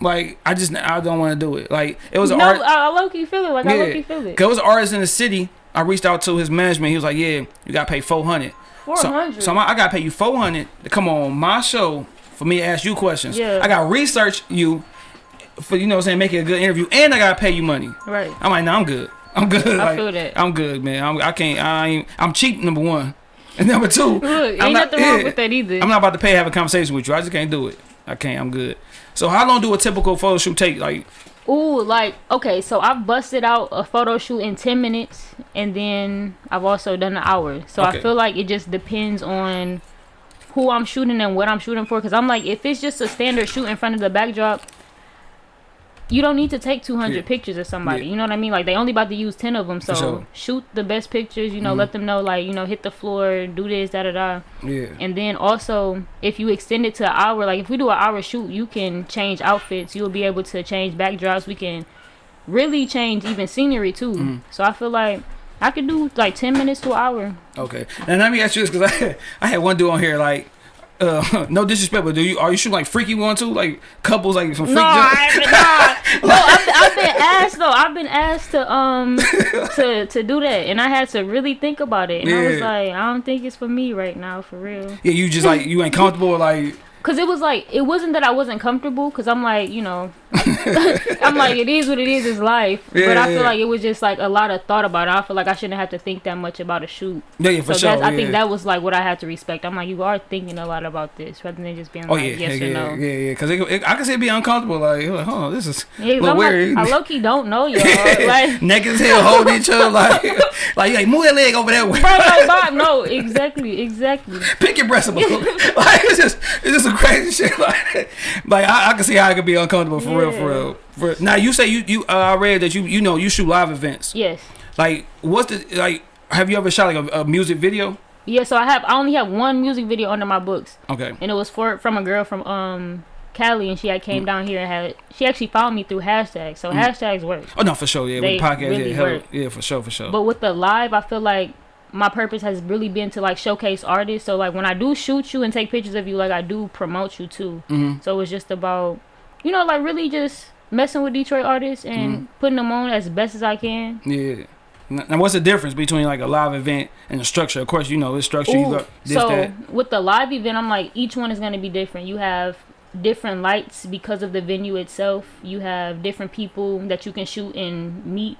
Like I just, I don't want to do it. Like it was no art. I, I low-key feel it like i Yeah. low-key feel it Cause it was an artist in the city. I reached out to his management. He was like, "Yeah, you gotta pay 400 So, 400 so I'm, I gotta pay you 400 to come on my show for me to ask you questions. Yeah. I gotta research you for you know what I'm saying, make it a good interview, and I gotta pay you money. right I'm like, no, I'm good. I'm good. I Like, feel that. I'm good, man. I'm, I can't. I ain't. I'm cheap. Number one, and number two, look ain't I'm not- nothing wrong yeah. with that either I'm not about to pay to have a conversation with you. I just can't do it. I can't. I'm good. So how long do a typical photo shoot take? Like, Ooh, like okay, so I've busted out a photo shoot in ten minutes, and then I've also done an hour. So Okay. I feel like it just depends on who I'm shooting and what I'm shooting for. Cause I'm like, if it's just a standard shoot in front of the backdrop, you don't need to take 200 Yeah. pictures of somebody. Yeah. You know what I mean? Like they only about to use 10 of them, so sure. shoot the best pictures. You know, Mhm. let them know like you know hit the floor, do this, da da da. yeah, And then also, if you extend it to an hour, like if we do an hour shoot, you can change outfits. You'll be able to change backdrops. We can really change even scenery too. Mhm. So I feel like I could do like ten minutes to an hour. okay. And let me ask you this because I, I had one dude on here like. Uh, no disrespect, but do you are you shooting like freaky one too, like couples, like some freak No. I haven't. No, I've, I've been asked though. I've been asked to um to to do that, and I had to really think about it. And I was like, I don't think it's for me right now, for real. Yeah, you just like you ain't comfortable, like Cause it was like it wasn't that I wasn't comfortable. Cause I'm like you know, I'm like it is what it is. It's life. Yeah, but I feel yeah. like it was just like a lot of thought about it. I feel like I shouldn't have to think that much about a shoot. yeah, yeah for so sure. I think that was like what I had to respect. I'm like you are thinking a lot about this rather than just being Oh like yeah, yes yeah, or yeah, no. yeah, yeah. Because I can see it be uncomfortable. Like, like, oh, this is Yeah, I'm weird. like, I low key don't know y'all. like, naked as hell, holding each other. Like, like, like move that leg over that way. bro, no, Bob, no, exactly, exactly. Pick your breast up. like, it's just, it's just some crazy shit. Like, like I, I can see how it could be uncomfortable for real, for real. For, now you say you, you, uh, I read that you, you know, you shoot live events. Yes. Like, what's the like? Have you ever shot like a, a music video? Yeah, so I have I only have one music video under my books. Okay. and it was for from a girl from um Cali, and she had Mm. came down here and had she actually found me through hashtags. So hashtags work. Oh no, for sure. Yeah, They with the podcast, really yeah, hell, yeah, for sure, for sure. But with the live, I feel like my purpose has really been to like showcase artists. So like when I do shoot you and take pictures of you, like I do promote you too. Mhm. So it's just about, you know, like really just messing with Detroit artists and Mm-hmm. putting them on as best as I can. Yeah. N- Now, what's the difference between like a live event and a structure? Of course, you know it's structure. you Ooh, got this, so that. with the live event, I'm like each one is gonna be different. You have different lights because of the venue itself. You have different people that you can shoot and meet.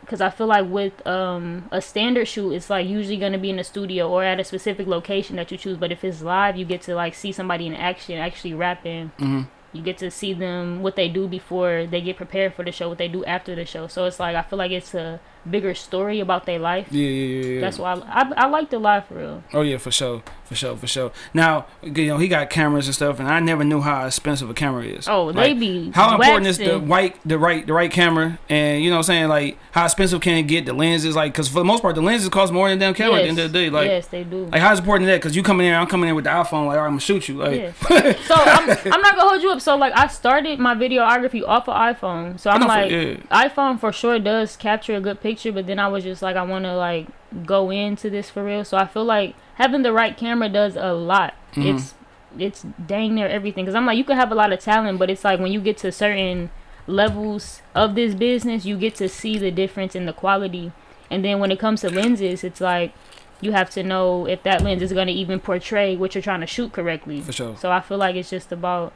Because I feel like with um, a standard shoot, it's like usually gonna be in a studio or at a specific location that you choose. But if it's live, you get to like see somebody in action, actually rapping. Mhm. You get to see them what they do before they get prepared for the show, what they do after the show. So it's like I feel like it's a bigger story about their life. Yeah, yeah, yeah, yeah. That's why I, I, I like the live for real. Oh yeah, for sure, for sure, for sure. Now, you know, he got cameras and stuff, and I never knew how expensive a camera is. Oh, Like, they be How important is the white, the right, the right camera, and you know, what I'm saying like how expensive can it get? The lenses, like, because for the most part, the lenses cost more than damn camera at the end of the day. Like, yes, they do. like how's important that? Because you coming in, I'm coming in with the iPhone, like, right, I'm gonna shoot you, like, Yeah. so I'm, I'm not gonna hold you up. So like I started my videography off of iPhone. So I'm know for- like yeah. iPhone for sure does capture a good picture, but then I was just like I want to like go into this for real. So I feel like having the right camera does a lot. Mhm. It's it's dang near everything. Cause I'm like you can have a lot of talent, but it's like when you get to certain levels of this business, you get to see the difference in the quality. And then when it comes to lenses, it's like you have to know if that lens is going to even portray what you're trying to shoot correctly. for sure. So I feel like it's just about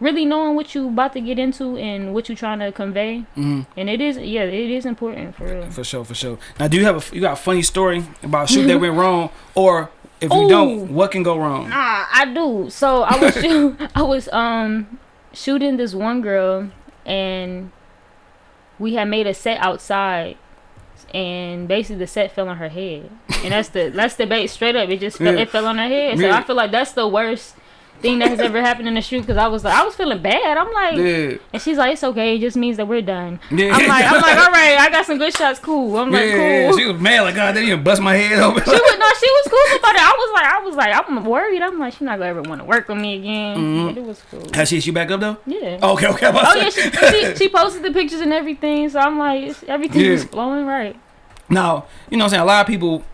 really knowing what you about to get into and what you're trying to convey. hmm And it is, yeah, it is important for real. For sure, for sure. Now, do you have a you got a funny story about shoot that went wrong, or if you don't, what can go wrong? Nah, I do. So I was shoot, I was um shooting this one girl, and we had made a set outside, and basically the set fell on her head, and that's the that's the bait straight up. It just fell, Yeah. it fell on her head. So Yeah. I feel like that's the worst thing that has ever happened in the shoot because I was like I was feeling bad. I'm like. Yeah, And she's like, it's okay. It just means that we're done. yeah. I'm like, I'm like, all right. I got some good shots. Cool. I'm like, yeah, cool. She was mad like, God, they didn't even bust my head open. She was no, she was cool about it. I was like, I was like, I'm worried. I'm like, she's not gonna ever want to work with me again. Mhm. But it was cool. Has she? She back up though? Yeah. Okay, okay. I'm Oh to yeah, she, she she posted the pictures and everything. So I'm like, everything Yeah. was flowing right. Now, you know what I'm saying? A lot of people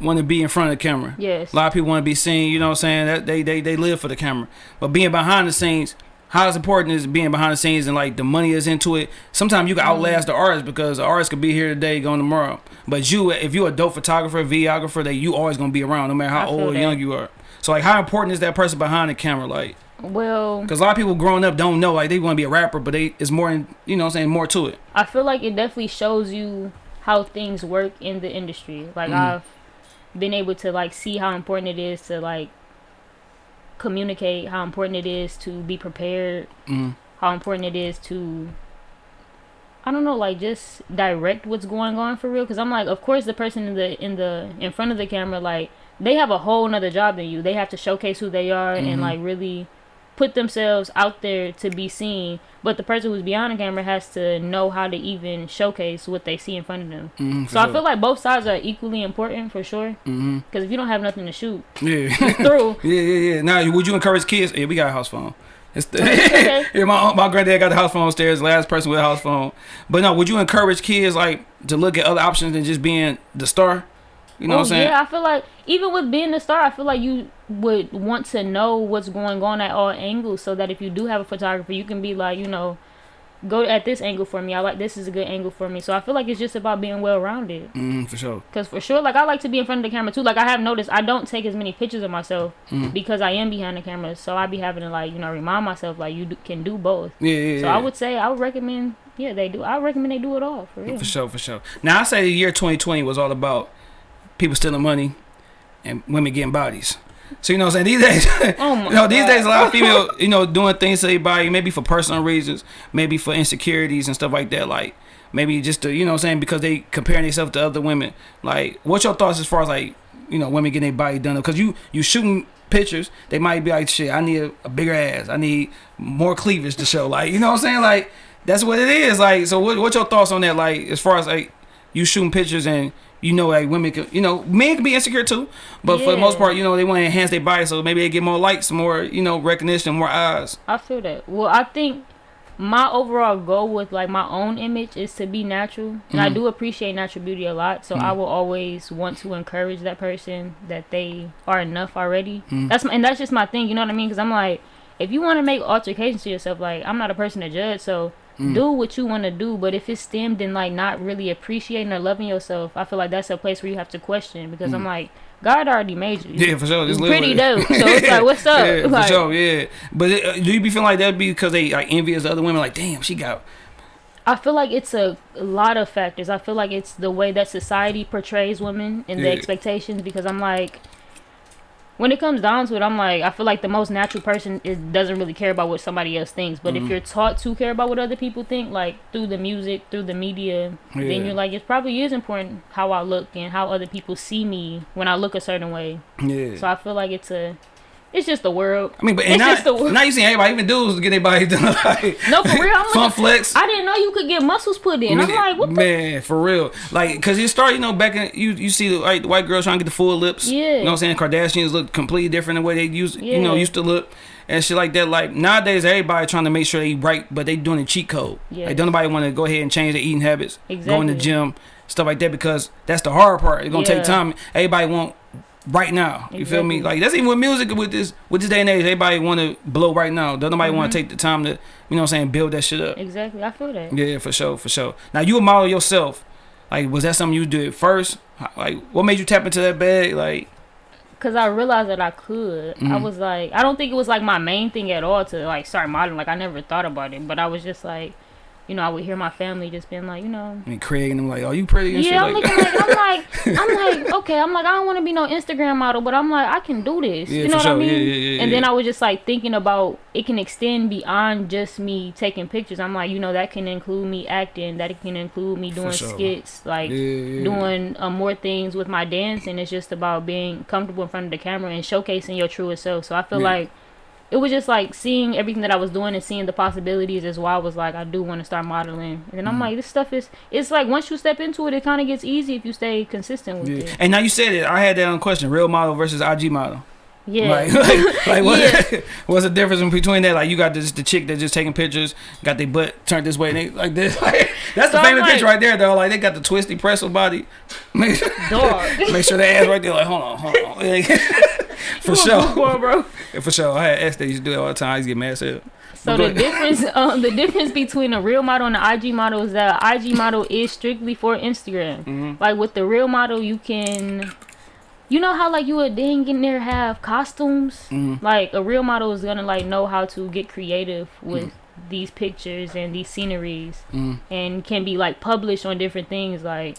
want to be in front of the camera. Yes. A lot of people want to be seen, you know what I'm saying? That they, they they live for the camera. But being behind the scenes, how important is being behind the scenes and like the money is into it. Sometimes you can Mm-hmm. outlast the artist because the artist could be here today, going tomorrow. But you if you're a dope photographer, videographer, that you always gonna be around no matter how old or young you are. So like how important is that person behind the camera? Like Well, because a lot of people growing up don't know like they want to be a rapper, but they it's more in, you know what I'm saying more to it. I feel like it definitely shows you how things work in the industry. Like Mhm. I've been able to like see how important it is to like communicate, how important it is to be prepared, Mm. how important it is to I don't know, like just direct what's going on for real. Cause I'm like, of course, the person in the in the in front of the camera, like they have a whole nother job than you. They have to showcase who they are Mhm. and like really put themselves out there to be seen. But the person who's behind the camera has to know how to even showcase what they see in front of them. Mm, for So I feel like both sides are equally important for sure. Because if you don't have nothing to shoot yeah. through, Yeah, yeah, yeah. Now, would you encourage kids? Yeah, we got a house phone. It's the, Okay. yeah, my my granddad got the house phone upstairs. Last person with a house phone. But no, would you encourage kids like to look at other options than just being the star? You know oh, what I'm saying? Yeah, I feel like even with being a star, I feel like you would want to know what's going on at all angles, so that if you do have a photographer, you can be like, you know, go at this angle for me. I like this is a good angle for me. So I feel like it's just about being well rounded. Mm, for sure. Cause for sure, like I like to be in front of the camera too. Like I have noticed, I don't take as many pictures of myself Mm. because I am behind the camera. So I be having to like, you know, remind myself like you do, can do both. Yeah, yeah, So yeah. I would say I would recommend, yeah, they do. I recommend they do it all for real. For sure, for sure. Now I say the year 2020 was all about people stealing money and women getting bodies. So you know what I'm saying? These days, Oh my you know, these God. days a lot of female, you know, doing things to their body, maybe for personal reasons, maybe for insecurities and stuff like that. Like maybe just to, you know what I'm saying, because they comparing themselves to other women. Like, what's your thoughts as far as like, you know, women getting their body done? Because you you shooting pictures, they might be like, shit, I need a, a bigger ass, I need more cleavage to show. Like, you know what I'm saying? Like, that's what it is. Like, so what, what's your thoughts on that? Like, as far as like you shooting pictures and you know, like women can, you know, men can be insecure too, but for the most part, you know, they want to enhance their body, so maybe they get more likes, more, you know, recognition, more eyes. I feel that. Well, I think my overall goal with like my own image is to be natural, and I Mhm. do appreciate natural beauty a lot. So I Mhm. will always want to encourage that person that they are enough already. Mhm. That's my, and that's just my thing. You know what I mean? Because I'm like, if you want to make altercations to yourself, like I'm not a person to judge, so Mm. do what you want to do. But if it's stemmed in like not really appreciating or loving yourself, I feel like that's a place where you have to question. Because I'm Mm. like, God already made you. Yeah, for sure. Live pretty dope. So it's like, what's up? Yeah, Like- for sure. Yeah, but it, uh, do you be feeling like that'd be because they like envious other women? Like, damn, she got. I feel like it's a lot of factors. I feel like it's the way that society portrays women and the expectations because I'm like when it comes down to it, I'm like I feel like the most natural person is doesn't really care about what somebody else thinks. But Mhm. if you're taught to care about what other people think, like through the music, through the media, Yeah. then you're like it probably is important how I look and how other people see me when I look a certain way. Yeah. So I feel like it's a it's just the world. I mean, but and it's now, just the world. now you see everybody, even dudes, get their body done. Like, No, for real, I'm Fun like, flex. I didn't know you could get muscles put in. I'm like, what the man, for real. Like, cause it started, you know, back in you you see the like, the white girls trying to get the full lips. Yeah. You know what I'm saying? Kardashians look completely different than the way they used you know used to look. And shit like that. Like nowadays, everybody trying to make sure they right, but they doing a cheat code. Yeah. Like, don't nobody want to go ahead and change their eating habits, go in the gym, stuff like that, because that's the hard part. It's gonna take time. Everybody want right now. You feel me? Like that's even with music with this with this day and age. Everybody want to blow right now. Don't nobody want Mhm. to take the time to you know what I'm saying build that shit up. Exactly, I feel that. Yeah, for sure, for sure. Now you a model yourself. Like, was that something you did first? Like, what made you tap into that bag? Like, Cause I realized that I could. I Mhm. was like, I don't think it was like my main thing at all to like start modeling. Like I never thought about it, but I was just like, you know, I would hear my family just being like, you know, and Craig and I'm like, oh, you pretty and yeah, I'm shit. looking like, I'm like, I'm like, okay, I'm like, I don't want to be no Instagram model, but I'm like, I can do this. Yeah, you know what I mean? Yeah, yeah, and then. I was just like thinking about it can extend beyond just me taking pictures. I'm like, you know, that can include me acting, that can include me doing sure. skits, like doing uh, more things with my dancing. It's just about being comfortable in front of the camera and showcasing your truest self. So I feel like it was just like seeing everything that I was doing and seeing the possibilities is why I was like, I do want to start modeling. And then I'm Mhm. like, this stuff is, it's like once you step into it, it kind of gets easy if you stay consistent with Yeah. it. And now you said it. I had that on question: real model versus IG model. Yeah. Like, like, like what, Yeah. what's the difference between that? Like, you got this the chick that's just taking pictures, got their butt turned this way, and they like this. Like, that's So the famous like- picture right there, though. Like, they got the twisty pretzel body. Make sure, Dog. make sure the ass right there. Like, hold on, hold on. For sure. bro. For sure. I had ex that used to do it all the time. I used to get mad hell. So the difference, um, the difference between a real model and an IG model is that IG model is strictly for Instagram. hmm Like with the real model, you can, you know how like you would dang in there have costumes. hmm Like a real model is gonna like know how to get creative with Mm. these pictures and these sceneries, hmm and can be like published on different things. Like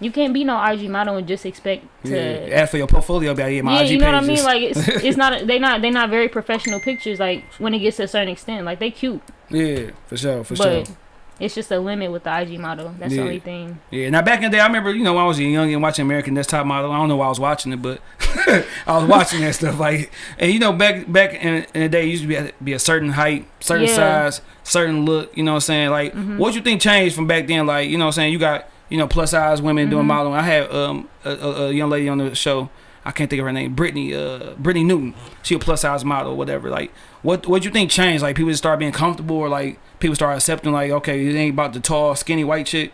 you can't be no IG model and just expect to. Yeah. Ask for your portfolio, like, yeah, my yeah, IG you know what I mean. Like it's it's not they not they not very professional pictures. Like when it gets to a certain extent, like they cute, yeah, for sure, for but sure. it's just a limit with the IG model. That's Yeah. the only thing. Yeah. Now back in the day, I remember, you know, when I was young and watching American Next Top Model. I don't know why I was watching it, but I was watching that stuff. Like, and you know, back back in, in the day, it used to be a, be a certain height, certain Yeah. size, certain look. You know what I'm saying? Like, Mhm. what you think changed from back then? Like, you know what I'm saying? You got you know plus size women doing Mhm. modeling. I had um a, a, young lady on the show. I can't think of her name. Brittany, uh, Brittany Newton. She a plus size model, whatever. Like, what what you think changed? Like, people just start being comfortable, or like people start accepting, like, okay, it ain't about the tall, skinny white chick.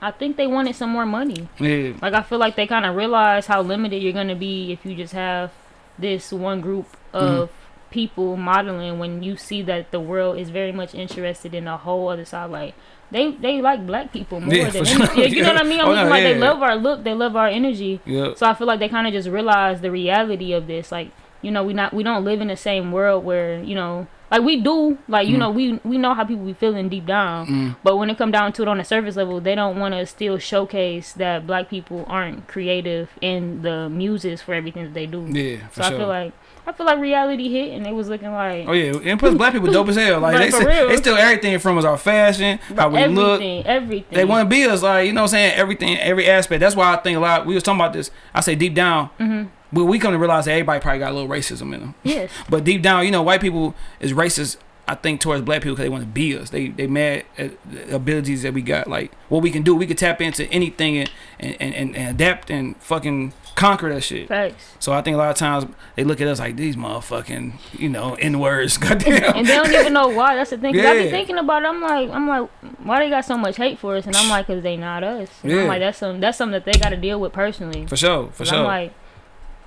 I think they wanted some more money. Yeah, Like I feel like they kind of realize how limited you're gonna be if you just have this one group of people modeling when you see that the world is very much interested in a whole other side. Like they they like black people more Yeah, than sure. You know what I mean? I'm Oh, no, like they yeah. love our look, they love our energy. yeah. So I feel like they kind of just realize the reality of this. Like you know, we not we don't live in the same world where you know. Like we do, like you Mm. know, we we know how people be feeling deep down. Mm. But when it come down to it on a surface level, they don't want to still showcase that black people aren't creative in the muses for everything that they do. Yeah, for so sure. I feel like I feel like reality hit, and it was looking like Oh yeah, and plus black people dope as hell. Like Like, they, still, real. they still everything from us, our fashion, how we everything, look. everything. They want to be us, like you know, what I'm saying everything, every aspect. That's why I think a lot. We was talking about this. I say deep down, hmm but we come to realize that everybody probably got a little racism in them. Yes, But deep down, you know, white people is racist. I think towards black people because they want to be us. They they mad at the abilities that we got, like what we can do. We could tap into anything and and, and, and adapt and fucking conquer that shit. Facts. So I think a lot of times they look at us like these motherfucking, you know, n words. Goddamn. And they don't even know why. That's the thing. 'Cause I Yeah. be thinking about it. I'm like, I'm like, why they got so much hate for us? And I'm like, cause they not us. And Yeah. I'm like, that's some that's something that they got to deal with personally. For sure, For sure. I'm like,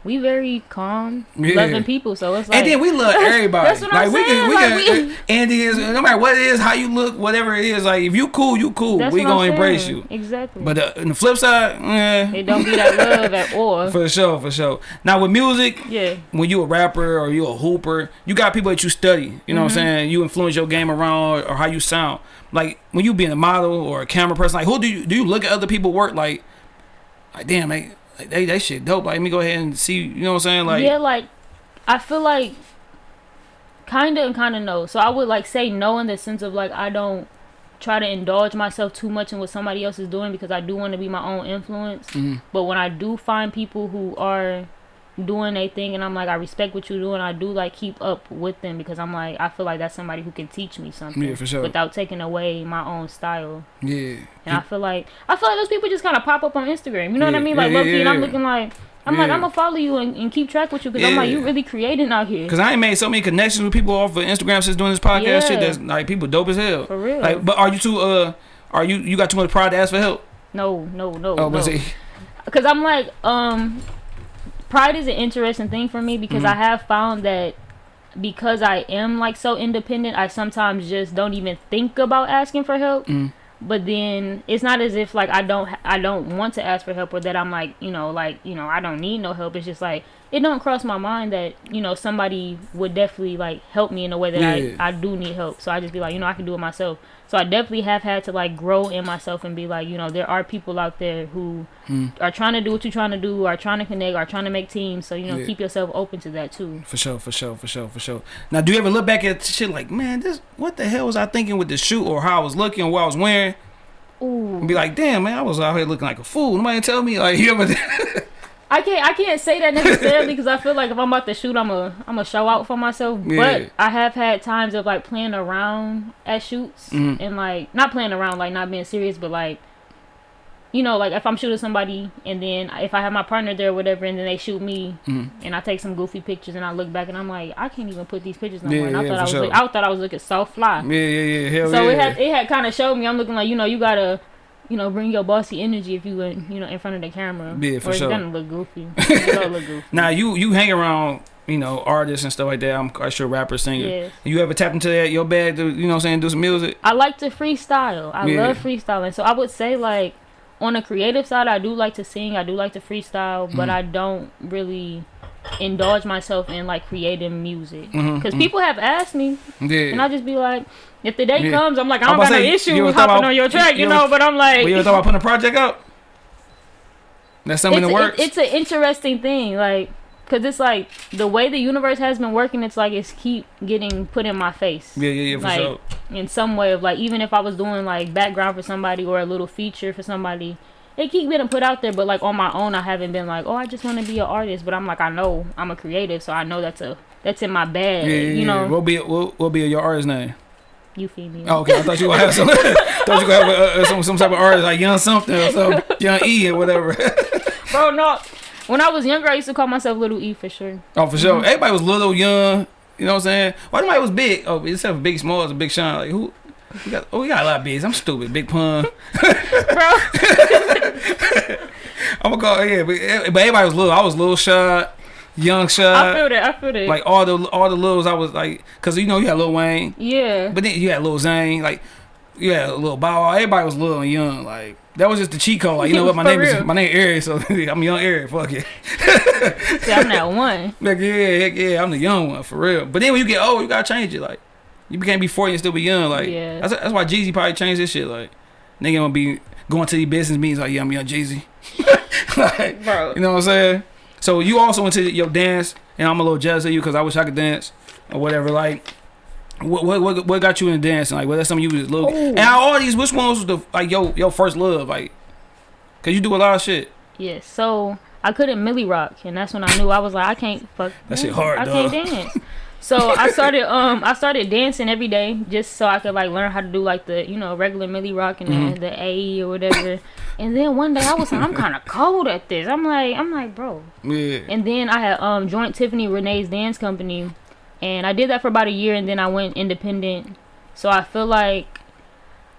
we very calm, Yeah. loving people. So it's like, and then we love everybody. That's what I'm like we can, we saying, can, like, Indians, no matter what it is, how you look, whatever it is. Like if you cool, you cool. that's we I'm gonna embrace saying. you. Exactly. But uh, on the flip side, eh, it don't be that love at all. for sure, for sure. Now with music, yeah. when you a rapper or you a hooper, you got people that you study. You know what I'm Mm-hmm. saying? You influence your game around or how you sound. Like when you being a model or a camera person, like who do you do you look at other people work like? Like damn, they like, they they shit dope. Like let me go ahead and see. You know what I'm saying? Like yeah, like I feel like kinda and kinda no. So I would like say no in the sense of like I don't try to indulge myself too much in what somebody else is doing because I do want to be my own influence. Mhm. But when I do find people who are doing a thing and I'm like I respect what you're doing, I do like keep up with them because I'm like I feel like that's somebody who can teach me something Yeah, for sure. without taking away my own style. yeah. And I feel like I feel like those people just kind of pop up on Instagram. You know what I mean? Like yeah, yeah, and I'm yeah. looking like I'm like I'm gonna follow you and, and keep track with you because I'm like Yeah. you really creating out here Cause I ain't made so many connections with people off of Instagram since doing this podcast shit. Yeah. That's like people dope as hell. for real. Like, but are you too? Uh, are you you got too much pride to ask for help? no, no, no, Oh, no. Because I'm like um, pride is an interesting thing for me because Mhm. I have found that because I am like so independent, I sometimes just don't even think about asking for help. Mm. But then it's not as if like I don't I don't want to ask for help or that I'm like you know like you know I don't need no help. It's just like it don't cross my mind that you know somebody would definitely like help me in a way that Yeah. I I do need help. So I just be like you know I can do it myself. So I definitely have had to like grow in myself and be like you know there are people out there who Mm. are trying to do what you're trying to do, are trying to connect, are trying to make teams. So you know Yeah. keep yourself open to that too. for sure, for sure, for sure, for sure. Now, do you ever look back at shit like, man, this what the hell was I thinking with the shoot or how I was looking or what I was wearing? Ooh. And be like, damn, man, I was out here looking like a fool. Nobody tell me like you ever. I can't I can't say that necessarily because I feel like if I'm about to shoot, I'm a I'm a show out for myself. Yeah. But I have had times of like playing around at shoots Mhm. and like not playing around, like not being serious, but like you know, like if I'm shooting somebody and then if I have my partner there or whatever, and then they shoot me Mhm. and I take some goofy pictures and I look back and I'm like, I can't even put these pictures no Yeah, more. And I yeah, thought I was sure. look, I thought I was looking so fly. yeah, yeah, yeah, hell So it had it had kind of showed me I'm looking like you know you gotta you know bring your bossy energy if you in you know in front of the camera. Yeah, for or sure. It's gonna look goofy. It's gonna look goofy. now you you hang around. You know, artists and stuff like that. I'm quite sure rappers, singers. Yes. You ever tap into that your bag to, you know what I'm saying, do some music? I like to freestyle. I Yeah. love freestyling. So I would say like on the creative side, I do like to sing. I do like to freestyle, but Mhm. I don't really indulge myself in like creating music. Mhm, Because mhm. people have asked me, Yeah. and I just be like, if the day Yeah. comes, I'm like, I don't got about no to issue with hopping about- on your track, you you know. But I'm like, Well, you ever thought about putting a project up? That's something the works. it- it's an interesting thing, like, cause it's like the way the universe has been working. It's like it's keep getting put in my face. yeah, yeah, yeah, for like, sure. in some way of like even if I was doing like background for somebody or a little feature for somebody, it keep getting put out there. But like on my own, I haven't been like, oh, I just want to be an artist. But I'm like, I know I'm a creative, so I know that's a that's in my bag. Yeah, yeah, you yeah. know, What be what, what be your artist name? you? Oh, okay, I thought you gonna have some. thought you gonna have uh, some some type of artist like Young something or some Young E or whatever. Bro, no. When I was younger, I used to call myself Little E for sure. oh, for sure. Mm-hmm. Everybody was little, young. You know what I'm saying? Why nobody was big? Oh, except for Big Small, a Big Sean. Like who? We got, oh, we got a lot of bees. I'm stupid. Big Pun. Bro, I'm gonna call yeah, but, eh, but everybody was little. I was little shot, young shot. I feel that. I feel that. Like all the all the littles, I was like, cause you know you had Lil Wayne, yeah. but then you had Lil Zane, like you had Lil Bow Wow. Everybody was little and young. Like that was just the cheat code. Like you know what, my For name is real. my name Eric, so I'm young Eric. Fuck it. See, I'm that one. Like yeah, heck yeah, I'm the young one for real. But then when you get old, you gotta change it. Like you can't be 40 and still be young. Like Yeah. that's that's why Jeezy probably changed this shit. Like nigga gonna be going to these business meetings like yeah, I'm young Jeezy. like Bro. you know what I'm saying? So you also went into your dance, and I'm a little jealous of you because I wish I could dance or whatever. Like, what what what, got you in dancing? Like, what that's something you was little. And all these, which one was the like your your first love? Like, cause you do a lot of shit. Yes. So I couldn't Milly rock, and that's when I knew I was like, I can't fuck. That shit hard, I dog. can't dance. So I started um I started dancing every day just so I could like learn how to do like the you know regular Milly rock and Mhm. the, the A or whatever. And then one day I was like, I'm kind of cold at this. I'm like, I'm like, bro. Yeah. And then I had um joined Tiffany Renee's dance company, and I did that for about a year, and then I went independent. So I feel like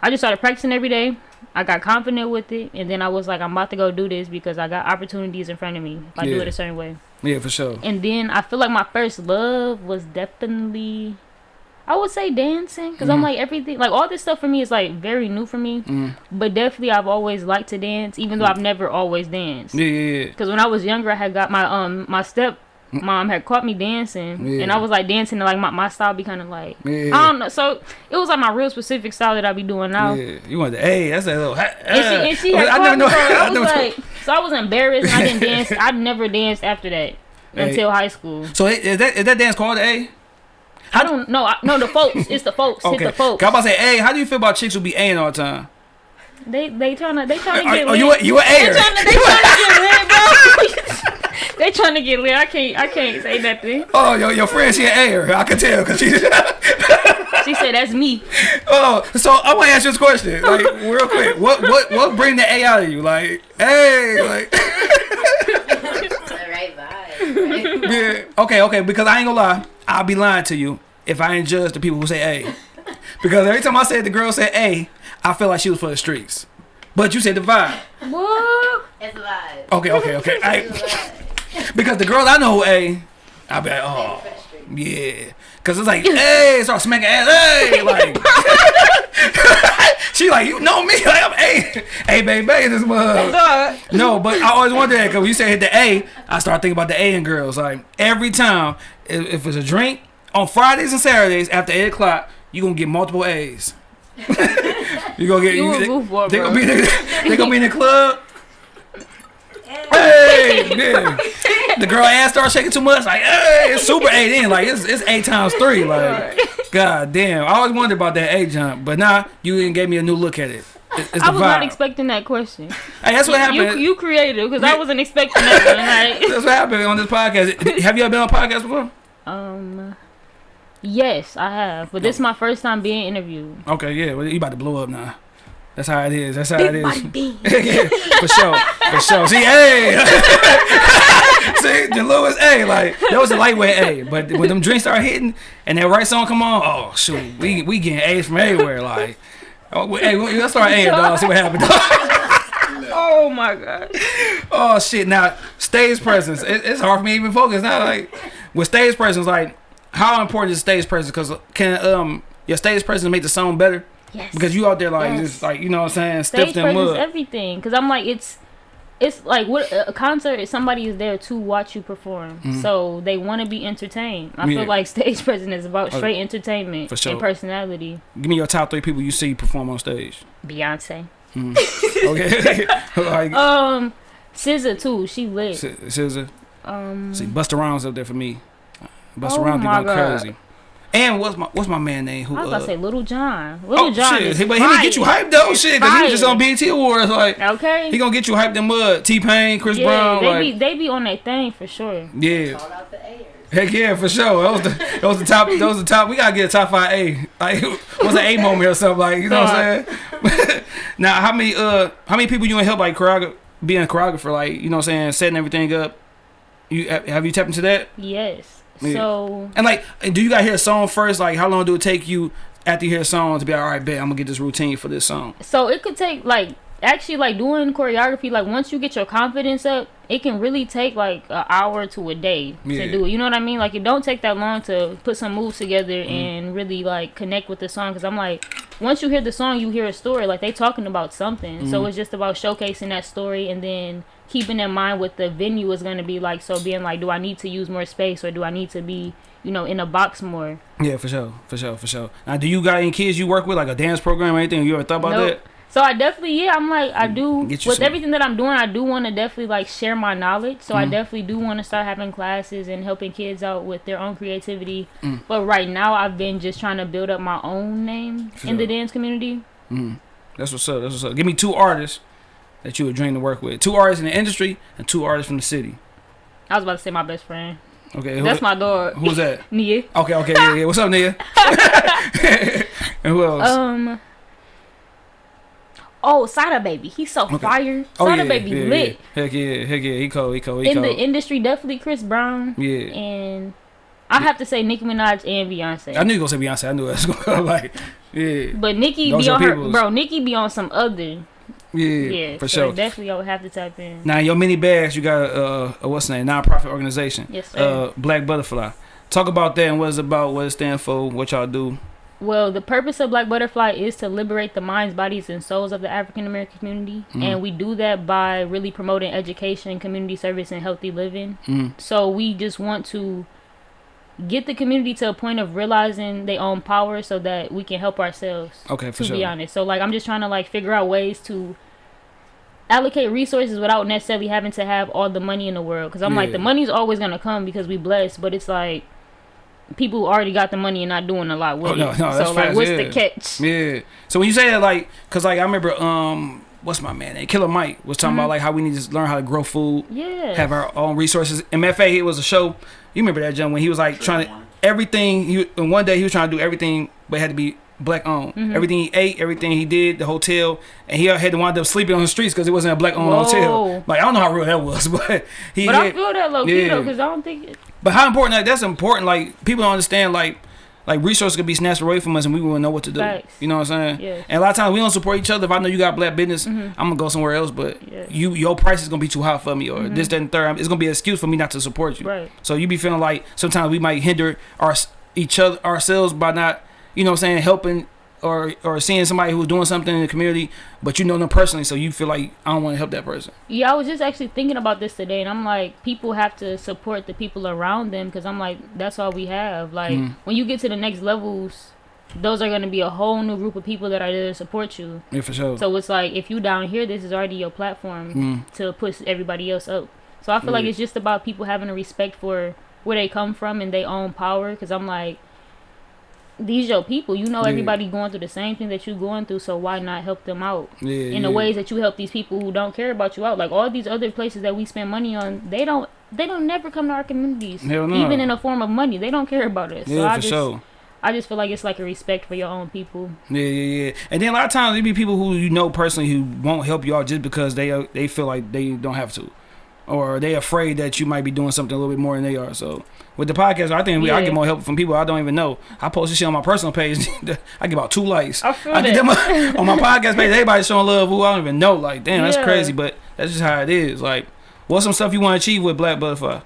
I just started practicing every day. I got confident with it, and then I was like, I'm about to go do this because I got opportunities in front of me if I do it a certain way. Yeah, for sure. And then I feel like my first love was definitely, I would say dancing, because I'm Mhm. like everything, like all this stuff for me is like very new for me. Mm. But definitely, I've always liked to dance, even though I've never always danced. Yeah, yeah, yeah. Because when I was younger, I had got my um my step Mm. mom had caught me dancing, Yeah. and I was like dancing, and like my, my style be kind of like Yeah. I don't know. So it was like my real specific style that I be doing now. Yeah, you want the hey? That's a little. ha- And she, and she had I caught never me, know. so I was like, so I was embarrassed. I didn't dance. I never danced after that Hey. until high school. So is that is that dance called A? I don't know. No, the folks. It's the folks. Okay. It's the folks. I'm about to say, hey, how do you feel about chicks who be A all the time? They they trying to they trying to get are you a, you a they trying to they trying to get lit, bro. they trying to get lit. I can't I can't say nothing. Oh, your your friend she an A'er. I can tell because she. She said that's me. oh, so I want to ask you this question, like real quick. What what what bring the A out of you? Like, hey, like. the right vibe. Right? Yeah. Okay, okay, because I ain't gonna lie, I'll be lying to you if I ain't judge the people who say A. Because every time I said the girl said A, I feel like she was for the streets. But you said the vibe. What? It's a vibe. Okay, okay, okay. It's a I, vibe. Because the girls I know who A, I'll be like, oh, For the street. yeah. Because it's like, hey, start smacking ass, hey, like. she like, you know me, like I'm A. A, baby, baby, this. God. No, but I always wonder that because when you say hit the A, I start thinking about the A in girls. Like every time, if, if it's a drink on Fridays and Saturdays after eight o'clock, you gonna get multiple A's. you gonna get You a they, goofball, they gonna be in the, they gonna be in the club. Hey. The girl ass starts shaking too much. Like, hey, it's super eight in. Like, it's it's eight times three. Like, god damn. I always wondered about that A jump, but now you even gave me a new look at it. It- It's the I was not expecting that question. Hey, that's what You happened. you created because I wasn't expecting that. One, like, That's what happened on this podcast. Have you ever been on a podcast before? um, yes, I have, but this is my first time being interviewed. Okay, yeah. Well, you about to blow up now. That's how it is. That's how it Big is. body yeah, for sure, for sure. See, hey, see, the Lewis A, like that was a lightweight A, but when them drinks start hitting and that right song come on, oh shoot, we we getting A's from everywhere. Like, oh, hey, let's start A, dog. See what happened. dog. Oh my god. oh shit! Now stage presence, it, it's hard for me to even focus. Now, like with stage presence, like how important is stage presence? Because can um your stage presence make the song better? Yes. Because you out there like Yes. just like you know what I'm saying, stage presence, everything. Because I'm like, it's it's like what a concert is. Somebody is there to watch you perform, so they want to be entertained. I. Yeah. feel like stage presence is about Oh, straight entertainment for sure. and personality. Give me your top three people you see perform on stage. Beyonce. Okay, like Um, SZA too. She lit. S- SZA. Um, See, Busta Rhymes up there for me. Busta Oh Rhymes going crazy. And what's my what's my man name? Who? I was uh, about to say Lil Jon. Little oh John shit! is He, but he gonna get you hyped though, shit. Cause he was just on BET Awards. Like Okay. he gonna get you hyped in mud. T Pain, Chris yeah, Brown. they like be they be on that thing for sure. yeah. Call out the Ayers. Heck yeah, for sure. That was the that was the top. That was the top. We gotta get a top five A. Like what's an A moment or something like you know what I'm saying? now how many uh how many people you in help like choreographer being a choreographer like you know what I'm saying setting everything up? You have have you tapped into that? Yes. Yeah. So And like, do you gotta hear a song first? Like, how long do it take you after you hear a song to be like, all right, bet I'm gonna get this routine for this song? so it could take like actually like doing choreography like once you get your confidence up it can really take like an hour to a day Yeah. to do it you know what i mean like it don't take that long to put some moves together Mm-hmm. and really like connect with the song because i'm like once you hear the song you hear a story like they talking about something so Mm-hmm. it's just about showcasing that story and then keeping in mind what the venue is going to be like so being like do i need to use more space or do i need to be you know in a box more Yeah, for sure, for sure, for sure. Now, do you got any kids you work with, like a dance program or anything? You ever thought about Nope. So I definitely, yeah, I'm like, I do with some- everything that I'm doing. I do want to definitely like share my knowledge. So I Mm. definitely do want to start having classes and helping kids out with their own creativity. Mm. But right now, I've been just trying to build up my own name in the dance community. Mm. That's what's up. That's what's up. Give me two artists that you would dream to work with. Two artists in the industry and two artists from the city. I was about to say my best friend. Okay, That's my dog, who's that? Nia. Okay, okay, yeah, yeah. What's up, Nia? and who else? Um. Oh, Sada Baby, he's so fire. Oh Sada yeah, Baby yeah, lit. Yeah. Heck yeah, heck yeah. He cold, he cold, he In cold. the industry, definitely Chris Brown. yeah. And I have to say Nicki Minaj and Beyonce. I knew you were gonna say Beyonce. I knew it was gonna come like, yeah, but Nicki Those be on her, bro. Nicki be on some other, yeah, yeah. for so sure. definitely, I would have to type in. Now, your mini bags, you got uh, a what's the name? Nonprofit organization. Yes, sir. Uh, Black Butterfly. Talk about that and what it's about, what it stand for, what y'all do. Well, the purpose of Black Butterfly is to liberate the minds, bodies, and souls of the African American community, Mhm. and we do that by really promoting education, community service, and healthy living. Mm. So we just want to get the community to a point of realizing they own power, so that we can help ourselves. Okay, for to sure. be honest, so like I'm just trying to like figure out ways to allocate resources without necessarily having to have all the money in the world. Because I'm like the money's always gonna come because we blessed, but it's like people who already got the money and not doing a lot with Oh, no, it. no, so that's like, facts, what's yeah. the catch? Yeah. So when you say that, like, cause like I remember, um, what's my man? name? Killer Mike was talking Mhm. about like how we need to learn how to grow food, Yeah. have our own resources. MFA, it was a show. You remember that, John? When he was like trying to everything. He and one day he was trying to do everything, but it had to be black owned. Mhm. Everything he ate, everything he did, the hotel, and he had to wind up sleeping on the streets because it wasn't a black owned hotel. Like I don't know how real that was, but he. but I had- feel that low key Yeah. though, because I don't think. It, but how important that? that's important. Like people don't understand like like resources could be snatched away from us and we wouldn't know what to do. Facts. You know what I'm saying? Yes. And a lot of times we don't support each other. If I know you got black business, Mhm. I'm gonna go somewhere else. But you your price is gonna be too high for me, or Mhm. this, that, and third. It's gonna be an excuse for me not to support you. right. So you be feeling like sometimes we might hinder our each other ourselves by not, you know, what I'm saying helping or or seeing somebody who's doing something in the community, but you know them personally, so you feel like I don't want to help that person. Yeah, I was just actually thinking about this today, and I'm like, people have to support the people around them because I'm like, that's all we have. Like, Mhm. when you get to the next levels, those are going to be a whole new group of people that are there to support you. Yeah, for sure. So it's like, if you down here, this is already your platform Mm. to push everybody else up. So I feel like it's just about people having a respect for where they come from and their own power. Because I'm like, these your people. You know Yeah. everybody going through the same thing that you're going through. So why not help them out? Yeah, in yeah. the ways that you help these people who don't care about you out. Like all these other places that we spend money on, they don't they don't never come to our communities. Hell no. Even in a form of money. They don't care about us. so Yeah, I for just sure. I just feel like it's like a respect for your own people. Yeah, yeah, yeah. And then a lot of times there be people who you know personally who won't help you out just because they they feel like they don't have to, or they afraid that you might be doing something a little bit more than they are. So with the podcast, I think we, I get more help from people I don't even know. I post this shit on my personal page. I get about two likes. I feel I get that. them on my podcast page. Everybody showing love who I don't even know. Like, damn, that's Yeah. crazy. But that's just how it is. Like, what's some stuff you want to achieve with Black Butterfly?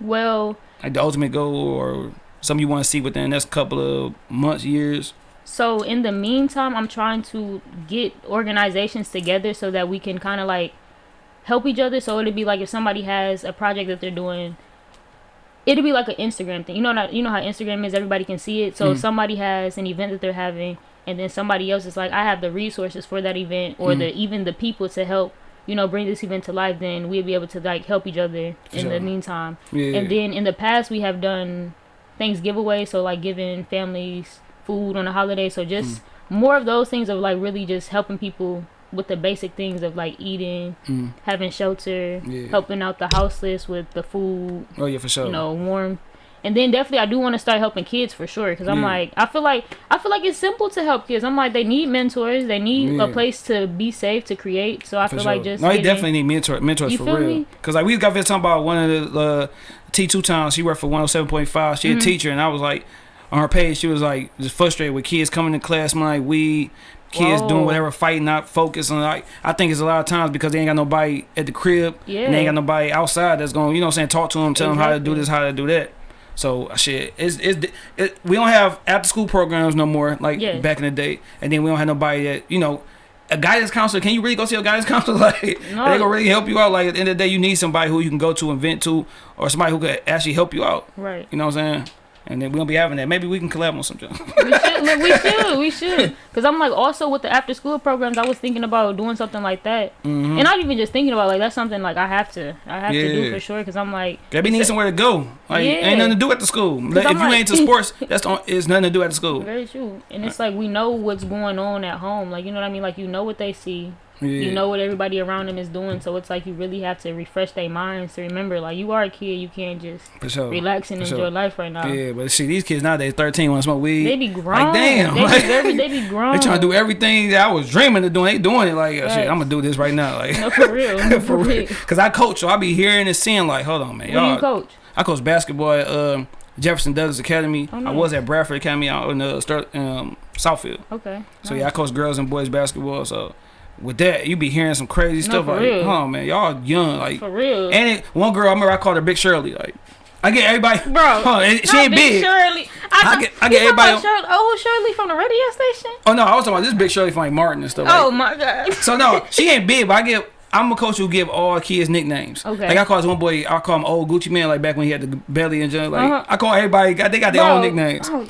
Well, Like the ultimate goal, or something you want to see within the next couple of months, years. so in the meantime, I'm trying to get organizations together so that we can kind of like help each other. So it'd be like if somebody has a project that they're doing, it'd be like an Instagram thing. You know, not, you know how Instagram is. Everybody can see it. So if Mhm. somebody has an event that they're having, and then somebody else is like, I have the resources for that event, or Mhm. the even the people to help. You know, bring this event to life. Then we'll be able to like help each other in sure. the meantime. Yeah. And then in the past, we have done things giveaways, so like giving families food on a holiday. So just Mm. more of those things of like really just helping people with the basic things of like eating, Mm. having shelter, Yeah. helping out the houseless with the food, Oh yeah, for sure. you know, warm. And then definitely, I do want to start helping kids for sure, because I'm Yeah. like, I feel like I feel like it's simple to help kids. I'm like, they need mentors, they need Yeah. a place to be safe to create. So I For feel sure. like just no, he getting- definitely need mentor mentors for real. me? Cause like we got this talking about one of the uh, T two towns. She worked for one hundred seven point five. She a Mhm. teacher, and I was like on her page. She was like just frustrated with kids coming to class, smelling like weed. Kids Whoa. doing whatever, fighting, not focusing. Like I think it's a lot of times because they ain't got nobody at the crib, yeah, and they ain't got nobody outside that's going, to you know, what I'm saying, talk to them, tell them how to do this, how to do that. So shit, it's, it's it, we don't have after school programs no more like Yeah. back in the day, and then we don't have nobody that you know. A guidance counselor, can you really go see a guidance counselor? Like, No. they gonna really help you out. Like, at the end of the day, you need somebody who you can go to and vent to, or somebody who could actually help you out. right. You know what I'm saying? And then we gonna be having that. Maybe we can collab on something. we should, look, we should, we should. Cause I'm like, also with the after school programs, I was thinking about doing something like that, Mm-hmm. and not even just thinking about like that's something like I have to, I have to do for sure. Cause I'm like, They be need somewhere to go. Like, Yeah. ain't nothing to do at the school. Like, if I'm you like- ain't into sports, that's the, it's nothing to do at the school. very true, and it's like we know what's going on at home. Like you know what I mean? Like you know what they see, Yeah. You know what everybody around them is doing, so it's like you really have to refresh their minds to remember, like you are a kid, you can't just sure. relax and for enjoy sure. life right now. Yeah, but see, these kids nowadays, thirteen, want to smoke weed. They be grown. damn, They like- be very, they be grown. They trying to do everything that I was dreaming of doing. They doing it like, oh, shit, I'm gonna do this right now, like No, for real. for real. Cause I coach, so I be hearing and seeing like, hold on, man, Who do y'all. coach? I coach basketball at um, Jefferson Douglas Academy. Oh, I was at Bradford Academy out in uh, Stur- um, Southfield. Okay. So yeah, I coach girls and boys basketball. So with that, you be hearing some crazy No, stuff like, real. oh man, y'all young, like, For real. and it, one girl I remember I called her Big Shirley, like. I get everybody, Bro, Huh, she ain't Big big. Shirley. I I, get- I get everybody- Shirley, oh, Shirley from the radio station. Oh no, I was talking about this Big Shirley from like Martin and stuff. Oh like, my god. So no, she ain't big, but I get. I'm a coach who give all kids nicknames. Okay. Like I call this one boy, I call him Old Gucci Man, like back when he had the belly and junk. Like Uh-huh. I call everybody, got they got their own nicknames. Oh.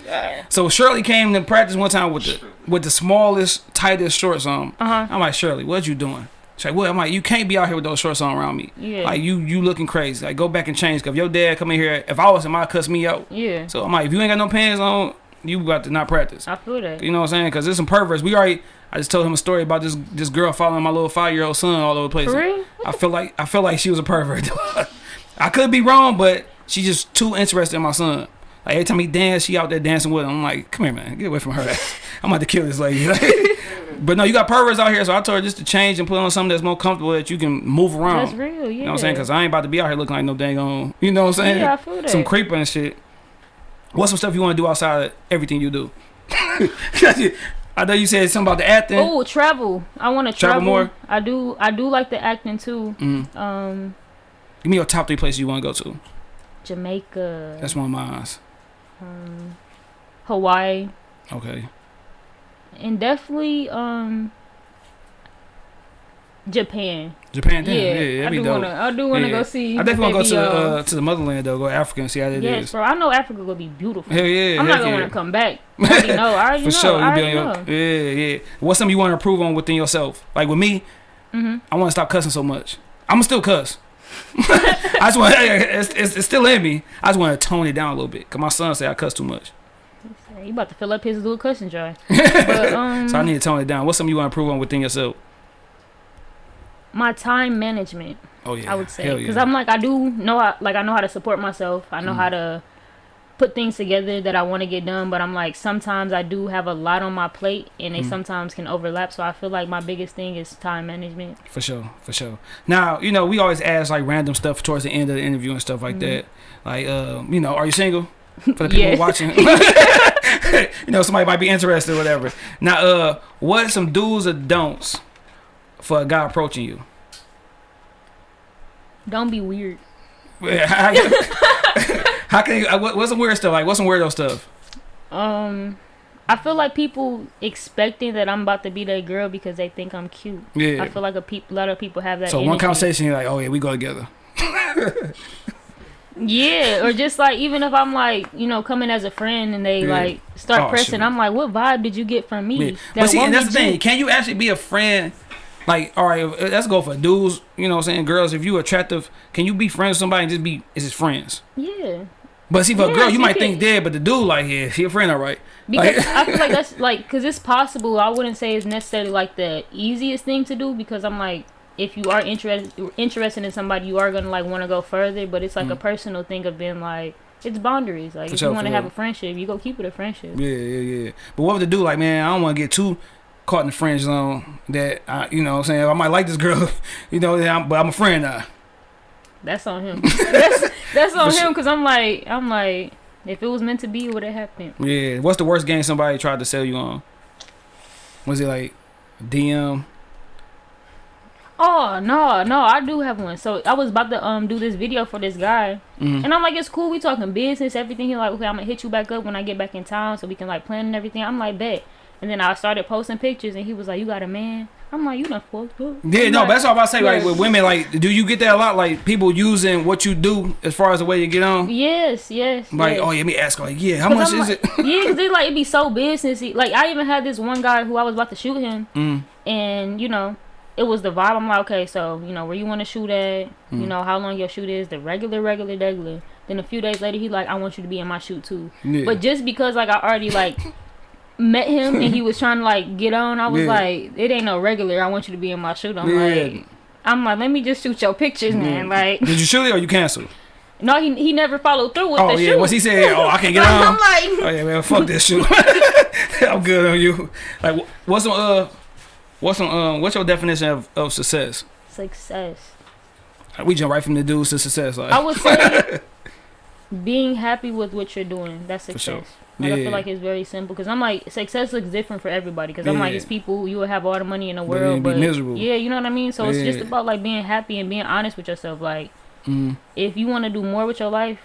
So Shirley came to practice one time with the with the smallest, tightest shorts on. Uh huh. I'm like Shirley, what you doing? She's like, what? I'm like, you can't be out here with those shorts on around me. Yeah. Like you, you looking crazy. Like go back and change. Cause if your dad come in here, if I was him, I'd cuss me out. Yeah. So I'm like, if you ain't got no pants on, you got to not practice. I feel that. You know what I'm saying? Because there's some perverts. We already. I just told him a story about this this girl following my little five year old son all over the place. For real? I feel like I feel like she was a pervert. I could be wrong, but she's just too interested in my son. Like every time he dance, she out there dancing with him. I'm like, come here, man, get away from her. I'm about to kill this lady. but no, you got perverts out here, so I told her just to change and put on something that's more comfortable that you can move around. That's real. Yeah. You know what I'm saying? Because I ain't about to be out here looking like no dang on. You know what I'm saying? Yeah, I feel that. Some creeper and shit. What's some stuff you want to do outside of everything you do? I know you said something about the acting. Oh, travel. I want to Travel travel. more? I do. I do like the acting too. Mm. Um, Give me your top three places you want to go to. Jamaica. That's one of mine. um, Hawaii, Okay. and definitely um, Japan. Japan, damn. Yeah, yeah, I do dope. wanna. I do wanna Yeah. go see. I definitely want to go to uh, um, to the motherland though. Go Africa and see how is. Yes, bro. I know Africa gonna be beautiful. Hell yeah. I'm not gonna yeah. wanna come back. I already know. I already For know. sure, I you be on your know. yeah, yeah. What's something you want to improve on within yourself? Like with me, Mhm. I want to stop cussing so much. I'm gonna still cuss. I just want it's, it's, it's still in me. I just want to tone it down a little bit. Cause my son say I cuss too much, You about to fill up his little cussing jar. but um, so I need to tone it down. What's something you want to improve on within yourself? My time management. Oh yeah, I would say because yeah. I'm like I do know how, like I know how to support myself. I know Mm. how to put things together that I want to get done. But I'm like sometimes I do have a lot on my plate, and they Mm. sometimes can overlap. So I feel like my biggest thing is time management. For sure, for sure. Now, you know, we always ask like random stuff towards the end of the interview and stuff like Mhm. that. Like, uh, you know, are you single? For the people Yeah. watching, you know, somebody might be interested or whatever. Now, uh, what some do's or don'ts for a guy approaching you? Don't be weird. how, can you, uh, what, what's some weird stuff? Like, what's some weirdo stuff? Um, I feel like people expecting that I'm about to be that girl because they think I'm cute. Yeah. I feel like a peop- lot of people have that. So one conversation, you're like, oh yeah, we go together. Yeah, or just like even if I'm like you know coming as a friend and they Yeah. like start Oh, pressing, shoot. I'm like, what vibe did you get from me? Yeah. But see, and that's the thing. you? Can you actually be a friend? Like, all right, let's go for dudes. You know what I'm saying? Girls, if you attractive, can you be friends with somebody and just be, is just friends? Yeah, But see, for a girl, you might can- think dead, but the dude, like, yeah, she a friend, all right. because Like- I feel like that's like because it's possible. I wouldn't say it's necessarily like the easiest thing to do because I'm like. If you are interested interested in somebody, you are gonna like want to go further. But it's like a Mm. personal thing of being like it's boundaries. Like For if you want to have a friendship, you go keep it a friendship. Yeah, yeah, yeah. But what would the dude like, man? I don't want to get too caught in the friend zone. That I, you know, what I'm saying I might like this girl, you know, I'm- but I'm a friend now. That's on him. that's that's on For him because I'm like I'm like if it was meant to be, it would have happened. Yeah. What's the worst game somebody tried to sell you on? Was it like DM? Oh no, no, I do have one. So I was about to um do this video for this guy, Mm. and I'm like, it's cool. We talking business, everything. He like, okay, I'm gonna hit you back up when I get back in town, so we can like plan and everything. I'm like, bet. And then I started posting pictures, and he was like, you got a man? I'm like, you done fucked up. Yeah, I'm no, like, that's all I'm about to say. Like with women, like, do you get that a lot? Like people using what you do as far as the way you get on. Yes, yes. Like, yes. oh, yeah, let me ask. Like, yeah, how much I'm is like- it? yeah, cause they like it be so businessy. Like I even had this one guy who I was about to shoot him, Mm. and you know, it was the vibe. I'm like, okay, so you know where you want to shoot at, you Mm. know how long your shoot is, the regular, regular, regular. Then a few days later, he like, I want you to be in my shoot too. Yeah. But just because like I already like met him and he was trying to like get on, I was Yeah. like, it ain't no regular. I want you to be in my shoot. I'm Yeah. like, I'm like, let me just shoot your pictures, man. Like, Did you shoot it or you canceled? no, he he never followed through with Oh the yeah, shoot. once he said, "Oh, I can't get on," I'm like, Oh yeah, man, fuck this shoot. I'm good on you. Like, what's some uh, what's some um, what's your definition of, of success? success. We jump right from the dudes to success. Like, I would say being happy with what you're doing. That's success. Like, I feel like it's very simple because I'm like success looks different for everybody. Because I'm like Yeah. it's people you will have all the money in the world, but miserable. yeah, you know what I mean. So it's just about like being happy and being honest with yourself. Like mm, if you want to do more with your life,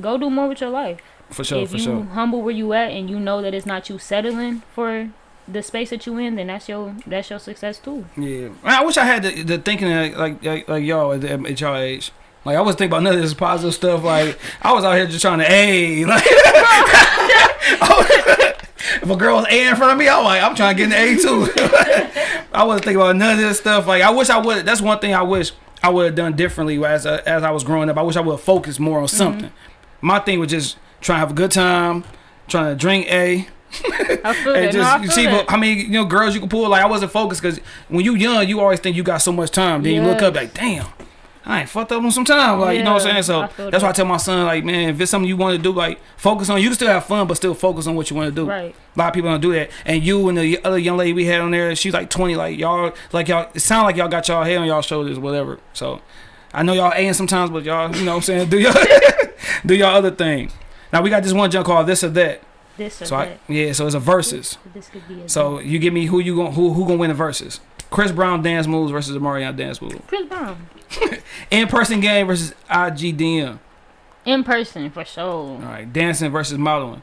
go do more with your life. for sure, if for you sure. humble where you at and you know that it's not you settling for the space that you in, then that's your that's your success too. Yeah, I wish I had the, the thinking like like, like, y'all at, the, at y'all age. Like I was thinking about none of this positive stuff. Like I was out here just trying to a like. if a girl was A in front of me, I'm like I'm trying to get an A too. I wasn't thinking about none of this stuff. Like I wish I would. That's one thing I wish I would have done differently as uh, as I was growing up. I wish I would have focused more on something. My thing was just trying to have a good time, trying to drink A. I feel And that. no, I just feel see how many you know girls you can pull. Like I wasn't focused because when you young, you always think you got so much time. Then you look up like, damn, I ain't fucked up on some time. Like you know what I'm saying. So that's why I tell my son like, man, if it's something you want to do, like focus on. You can still have fun, but still focus on what you want to do. Right. A lot of people don't do that. And you and the other young lady we had on there, she's like 20. Like y'all, like y'all, it sound like y'all got y'all head on y'all shoulders, whatever. So I know y'all ain't sometimes, but y'all, you know what I'm saying, do y'all do y'all other thing. Now we got this one junk called this or that. This or So I, that. yeah, so it's a versus. This could be a So you give me who you going who who gonna win the versus? Chris Brown dance moves versus Omarion dance move. Chris Brown. In person game versus IGDM. In person for sure. All right, dancing versus modeling.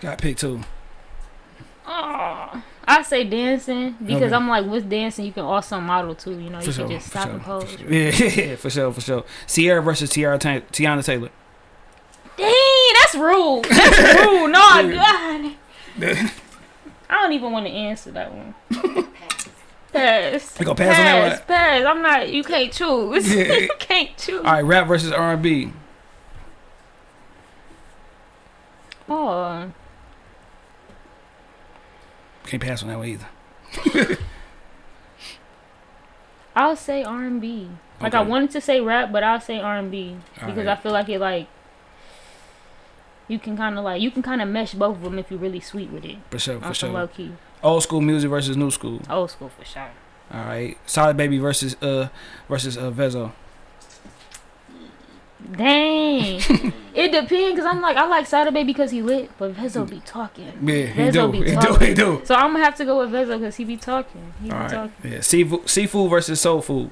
Got picked too. Oh, I say dancing because Okay. I'm like with dancing you can also model too. You know, For you sure, can just stop sure, and pose. Yeah, yeah, for sure, for sure. Ciara versus Tiara Ta- Teyana Taylor. Dang, that's rude. That's rude. No. God. I don't even want to answer that one. Pass. Pass. You gonna pass on that one? Pass. I'm not. You can't choose. Yeah. you can't choose. All right, rap versus R&B. Oh, Can't pass on that one either. I'll say R&B. Like I wanted to say rap, but I'll say R&B because Alright. I feel like it like you can kind of like you can kind of mesh both of them if you're really sweet with it. For sure, for sure. low key, Old school music versus new school. old school for sure. All right, Sada Baby versus uh versus uh Vezo. Dang, it depends because I'm like I like Sada Baby because he lit, but Vezo be talking. Yeah, he Vezo do, be he do, talking. he do. So I'm gonna have to go with Vezo because he be talking. He be All right, talking. yeah. Seafood, seafood versus soul food.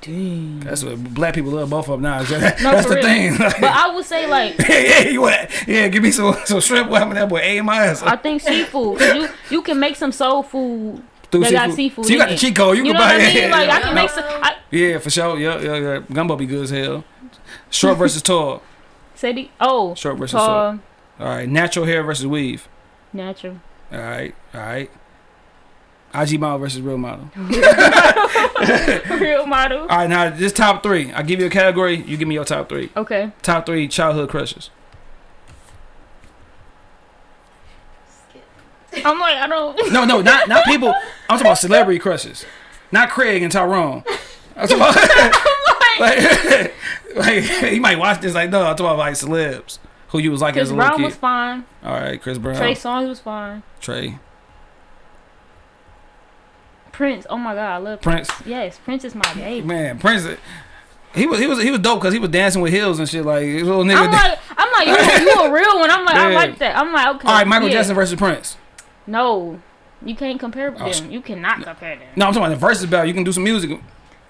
Dang. That's what black people love both of them now. That's No, the real. thing. But I would say like yeah, yeah, you want, yeah, give me some some shrimp. What happened to that boy? A in my ass. I think seafood. you you can make some soul food. Through they got seafood So you got the it. cheat code. You, You can know buy what I yeah, mean? Like I yeah, can no. make some. I, Yeah, for sure. Yeah, yeah, yeah. Gumbo be good as hell. Short versus tall. say the oh Short versus tall. tall All right, natural hair versus weave. natural. All right, all right. IG model versus real model. Real model. All right, now this top three. I give you a category. You give me your top three. Okay. Top three childhood crushes. I'm like I don't. No, no, not not people. I'm talking about celebrity crushes. Not Craig and Tyrone. I'm talking about like, like you might watch this like no. I'm talking about like celebs who you was like Chris as a little Brown kid. was fine. All right, Chris Brown, Trey Songz was fine. Trey, Prince. Oh my god, I love Prince. Yes, Prince is my baby. Man, Prince. He was he was he was dope because he was dancing with heels and shit like little nigga. I'm like, I'm like, you, you a real one. I'm like, I like that. I'm like, okay. All right, Michael yeah. Jackson versus Prince. No, you can't compare oh, them. Oh, you cannot compare them. No, I'm talking about the versus battle. You can do some music.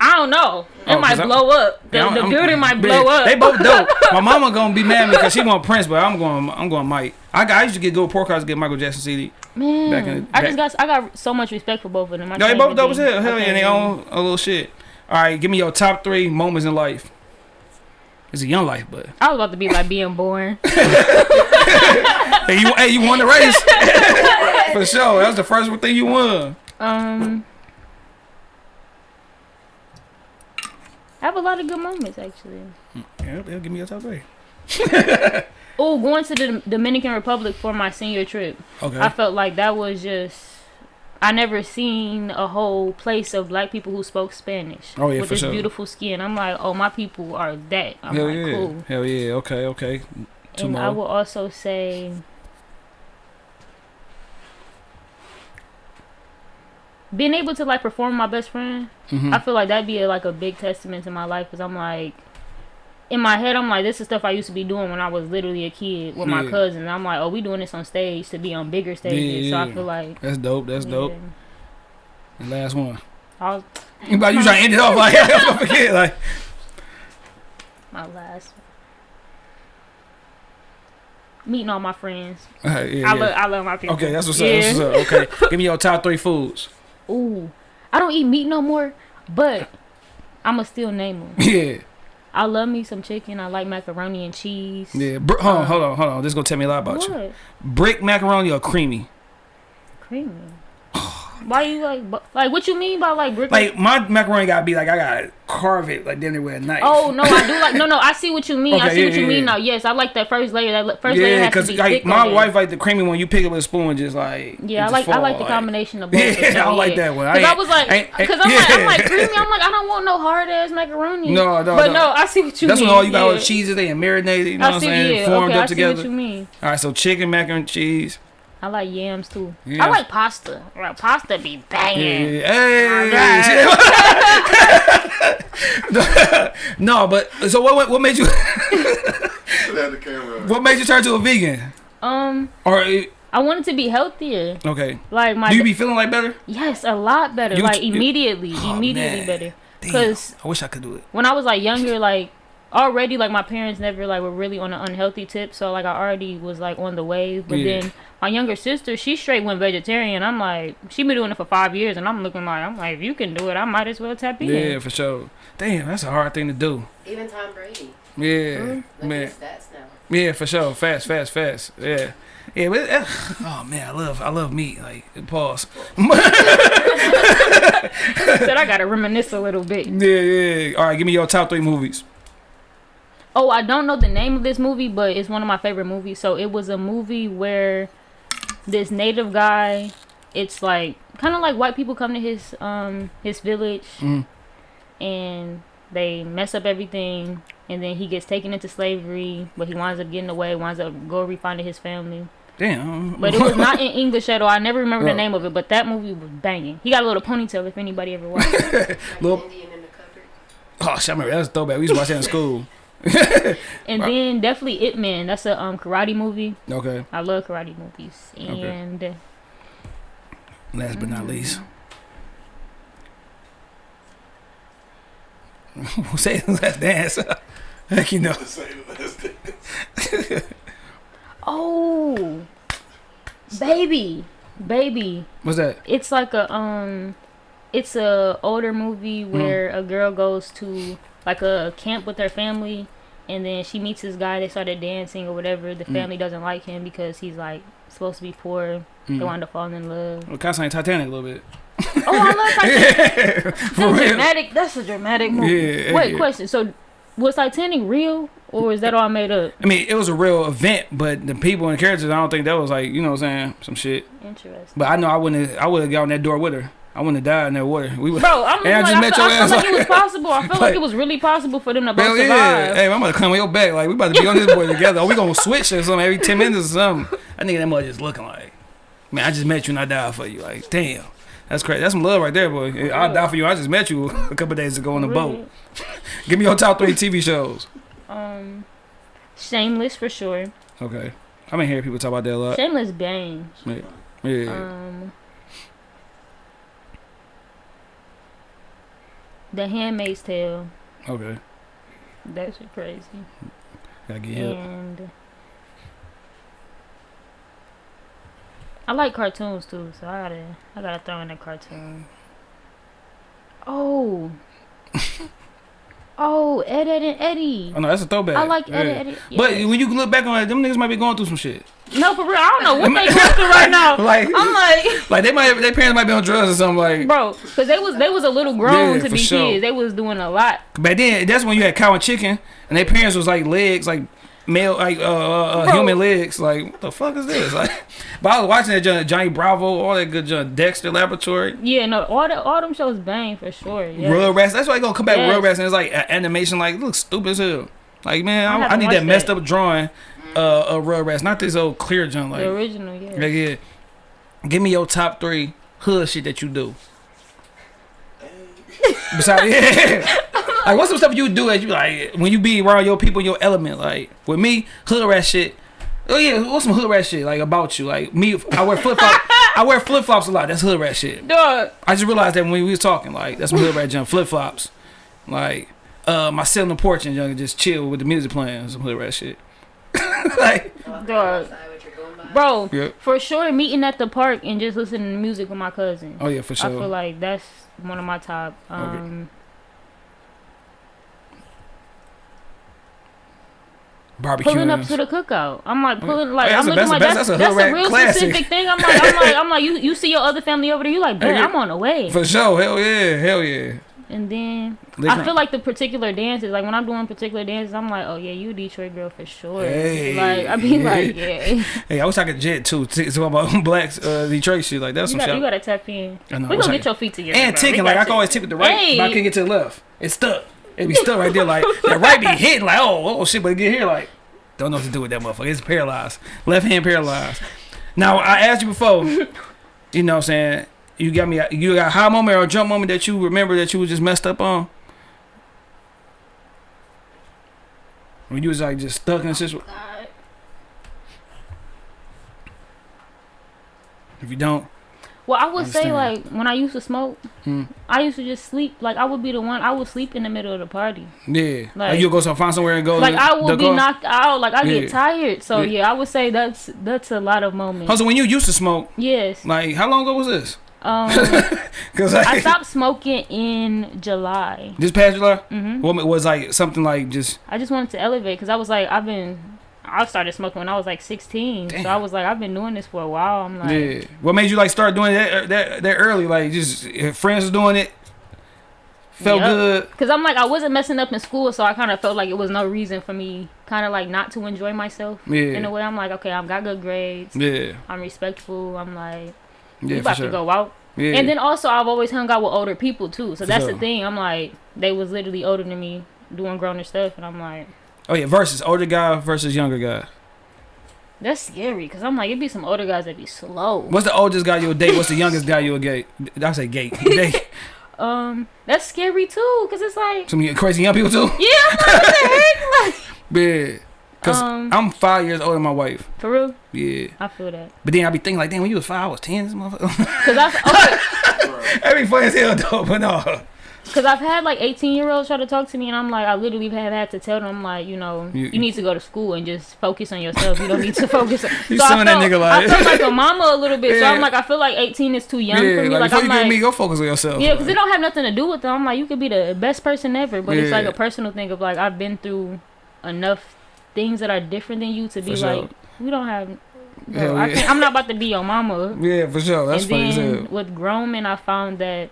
I don't know. It Oh, might 'cause I'm- blow up. The, Yeah, the building might yeah, blow up. They both dope. My mama gonna be mad at me because she want Prince, but I'm going. I'm going Mike. I got. I used to get good pork cards to get Michael Jackson CD. Man, back in the- I just got I got so much respect for both of them. I No, they both dope as hell. Hell yeah, they own a little shit. All right, give me your top three moments in life. It's a young life, but I was about to be like being born. hey, you hey, you won the race for sure. That was the first thing you won. Um, I have a lot of good moments actually. Mm, yeah, they'll give me your top three. Oh, going to the Dominican Republic for my senior trip. Okay. I felt like that was just. I never seen a whole place of black people who spoke Spanish Oh, yeah, with this sure. beautiful skin. I'm like, oh, my people are that. I'm Hell like, yeah. cool. Hell yeah. Okay. Okay. Two and I will also say being able to like perform my best friend Mhm. i feel like that'd be a, like a big testament to my life because i'm like in my head i'm like this is stuff i used to be doing when i was literally a kid with my Yeah. cousin i'm like oh we doing this on stage to be on bigger stages Yeah, so i feel like That's dope. That's dope. yeah. The last one. I was about you trying to end it off like I'm gonna forget like. my last one meeting all my friends Alright, yeah, I, yeah. love, I love my people Okay, that's what's up. That's what's up. Okay, give me your top three foods. Ooh, I don't eat meat no more, but I'ma still name them. Yeah, I love me some chicken. I like macaroni and cheese. yeah. Br- hold on, Uh, hold on, hold on. This is gonna tell me a lot about you. what? Brick macaroni or creamy? Creamy. Why you like like what you mean by like brick? Like my macaroni gotta be like I gotta carve it like they with a knife. Oh no, I do like no no. I see what you mean. I Okay, see yeah, what you yeah, mean yeah. now. Yes, I like that first layer. That first layer yeah, has to because be like thick my wife like the creamy one. You pick it with a spoon, just like Yeah, I like just I like the fall, combination of both. Yeah, for I don't like that one. I Cause I ain't- was like, because I'm like, I'm like creamy. I'm like, I don't want no hard ass macaroni. No, no, But no. no, I see what you That's mean. That's when all you got all yeah. cheeses they and marinated. You know I what I'm saying? Formed up I see together. what you mean. All right, so chicken, macaroni, and cheese. I like yams too. Yeah. I like pasta. Right, pasta be Yeah, banging. yeah. Hey. no, but so what? What, what made you? Had the camera. What made you turn to a vegan? Um, Or eh, I wanted to be healthier. okay, Like my do you be feeling like better? yes, a lot better. You like t- immediately, Oh, immediately man. better. Cause I wish I could do it. when I was like younger, like already like my parents never like were really on an unhealthy tip, so like I already was like on the wave. But Yeah. then my younger sister, she straight went vegetarian. I'm like, she been doing it for five years, and I'm looking like, I'm like, if you can do it, I might as well tap in. Yeah, for sure. Damn, that's a hard thing to do. Even Tom Brady. Yeah, Look man. at stats now. Yeah, for sure. Fast, fast, fast. Yeah. Yeah, but uh, oh man, I love I love meat. Like pause. Said I gotta reminisce a little bit. Yeah, yeah. All right, give me your top three movies. Oh, I don't know the name of this movie, but it's one of my favorite movies. So it was a movie where this native guy, it's like kind of like white people come to his um his village Mm. and they mess up everything and then he gets taken into slavery, but he winds up getting away, winds up go refinding his family. Damn. But it was not in English at all. I never remember Oh. the name of it, but that movie was banging. He got a little ponytail if anybody ever watched it. Like Little- Indian in the cupboard. Oh, shit, I remember that's throwback. We used to watch that in school. And then definitely Ip Man. That's a um karate movie. Okay. I love karate movies. Okay. And Last but not least. Say let's dance. Heck, you know. Say less than- oh, baby, baby. What's that? It's like a um, it's a older movie Mm. where a girl goes to like a camp with her family, and then she meets this guy. They started dancing or whatever. The Mm. family doesn't like him because he's like supposed to be poor. They Mm. wind up falling in love. Well, kind of like Titanic a little bit. Oh, I love Titanic. That's real. dramatic. That's a dramatic movie. Yeah, Wait, yeah. question. So, was Titanic real or is that all made up? I mean, it was a real event, but the people and characters, I don't think that was like, you know what I'm saying, some shit. Interesting. But I know I wouldn't. have I would have got on that door with her. I wouldn't have died in that water. We would. Bro, I'm And I like, just I, met feel, your I feel ass, like it was possible. I feel like, like- it was really possible for them to both Hell survive. yeah! Hey, I'm gonna come on your back. Like we about to be on this boy together. Or we gonna switch or something every ten minutes or something. I think that mother just looking like, man, I just met you and I died for you. Like, damn, that's crazy. That's some love right there, boy. I died for you. I just met you a couple days ago on the boat. Give me your top three TV shows. Um, Shameless for sure. Okay, I've been hearing people talk about that a lot. Shameless bang. Yeah. Um, The Handmaid's Tale. Okay. That shit crazy. Gotta get help. And I like cartoons too, so I gotta I gotta throw in a cartoon. Oh. oh, Ed, Ed, and Eddy. Oh no, that's a throwback. I like Ed, Yeah. Ed, Eddy. But when you look back on it, them niggas might be going through some shit. no, for real, I don't know what they going through right now. Like, I'm like, like they might, their parents might be on drugs or something. Like, bro, because they was they was a little grown Yeah, to be sure. kids. They was doing a lot. But then that's when you had cow and chicken, and their parents was like legs, like male like uh, uh, uh, human legs. Like what the fuck is this? Like, but I was watching that Johnny, Johnny Bravo, all that good John Dexter Laboratory. Yeah, no, all the all them shows bang for sure. Yeah. Real rats. That's why I gonna come back with Yes. Rugrats and it's like a- animation. Like it looks stupid as hell. Like man, I I, I, need that messed that. up drawing. Uh, of Rugrats, not this old clear junk. Like the original, yeah. Like, yeah. Give me your top three hood shit that you do. Besides, yeah. Like, what's some stuff you do that you like when you be around your people, your element? Like, with me, hood rat shit. Oh yeah, what's some hood rat shit like about you? Like me, I wear flip flops. I wear flip flops a lot. That's hood rat shit. Dog. I just realized that when we was talking, like that's some hood rat junk. Flip flops, like uh, my sit on the porch and young just chill with the music playing. Some hood rat shit. like, Dog. outside with your going by. Bro, yeah. for sure, meeting at the park and just listening to music with my cousin. Oh yeah, for sure. I feel like that's one of my top. Um, Barbecue. pulling up to the cookout. I'm like pulling like Oh, that's I'm looking a- like that's- that's, that's a that's, a real classic. specific thing. I'm like I'm like I'm like you you see your other family over there. You like, I'm on the way. For sure, hell yeah, hell yeah. And then I feel like the particular dances, like when I'm doing particular dances, I'm like, oh yeah, you Detroit girl for sure. Hey. like I be like, yeah, Hey, I wish I could jet too. Talk about blacks, uh, Detroit shit. Like that's you some got you gotta tap in. I know, We gonna I get could- your feet together. and bro. Ticking like I can always tick with the right, Hey. but I can get to the left. It's stuck. It be stuck right there. Like that right be hitting. Like oh oh shit, but get here like don't know what to do with that motherfucker. It's paralyzed. Left hand paralyzed. Now I asked you before. you know what I'm saying? You got me. You got a high moment or a jump moment that you remember that you was just messed up on. When you was like just stuck in a situation. Oh, if you don't, Well, I would say like when I used to smoke, Hmm. I used to just sleep. Like I would be the one. I would sleep in the middle of the party. yeah, like, Like- you'll go some find somewhere and go. Like I will be knocked out. Like I Yeah. get tired. So Yeah. yeah. I would say that's that's a lot of moments. Also, when you used to smoke, Yes. like how long ago was this? Um, Because like, I stopped smoking in July. this past July, hmm what was like something like just I just wanted to elevate because I was like, I've been, I started smoking when I was like 16. Damn. So I was like, I've been doing this for a while. I'm like, yeah. What made you like start doing that er, that that early? Like just friends was doing it, felt Yup. good. Because I'm like, I wasn't messing up in school, so I kind of felt like it was no reason for me, kind of like not to enjoy myself. Yeah. In a way, I'm like, okay, I've got good grades. yeah, I'm respectful. I'm like, yeah. For about sure. to go out. Yeah, And then also, I've always hung out with older people too. So For that's sure. the thing. I'm like, they was literally older than me, doing growner stuff, and I'm like, oh yeah, versus older guy versus younger guy. that's scary. Because I'm like, it'd be some older guys that'd be slow. What's the oldest guy you'll date? What's the youngest guy you'll date? I say gay. date. Um, that's scary too. Because it's like, Some crazy young people too. yeah, I'm like, what the heck? Like, Yeah, cause Um, I'm five years older than my wife. for real, Yeah, I feel that. but then I be thinking like, damn, when you was five, I was ten. This motherfucker. Cause I've okay, That'd be funny as hell though, but no. Cause I've had like 18 year olds try to talk to me, and I'm like, I literally have had to tell them like, you know, You- you, need to go to school and just focus on yourself. You don't need to focus. On, You so I suing that nigga like- I felt like a mama a little bit. So I'm like, I feel like 18 is too young yeah, for me. like, Like, before I'm you like, me, go focus on yourself. yeah, because it don't have nothing to do with them. I'm like, you could be the best person ever, but it's like a personal thing of like, I've been through enough things that are different than you to be sure. like, we don't have. Bro, I yeah. can't, I'm not about to be your mama. yeah, for sure. That's and funny then with grown men, I found that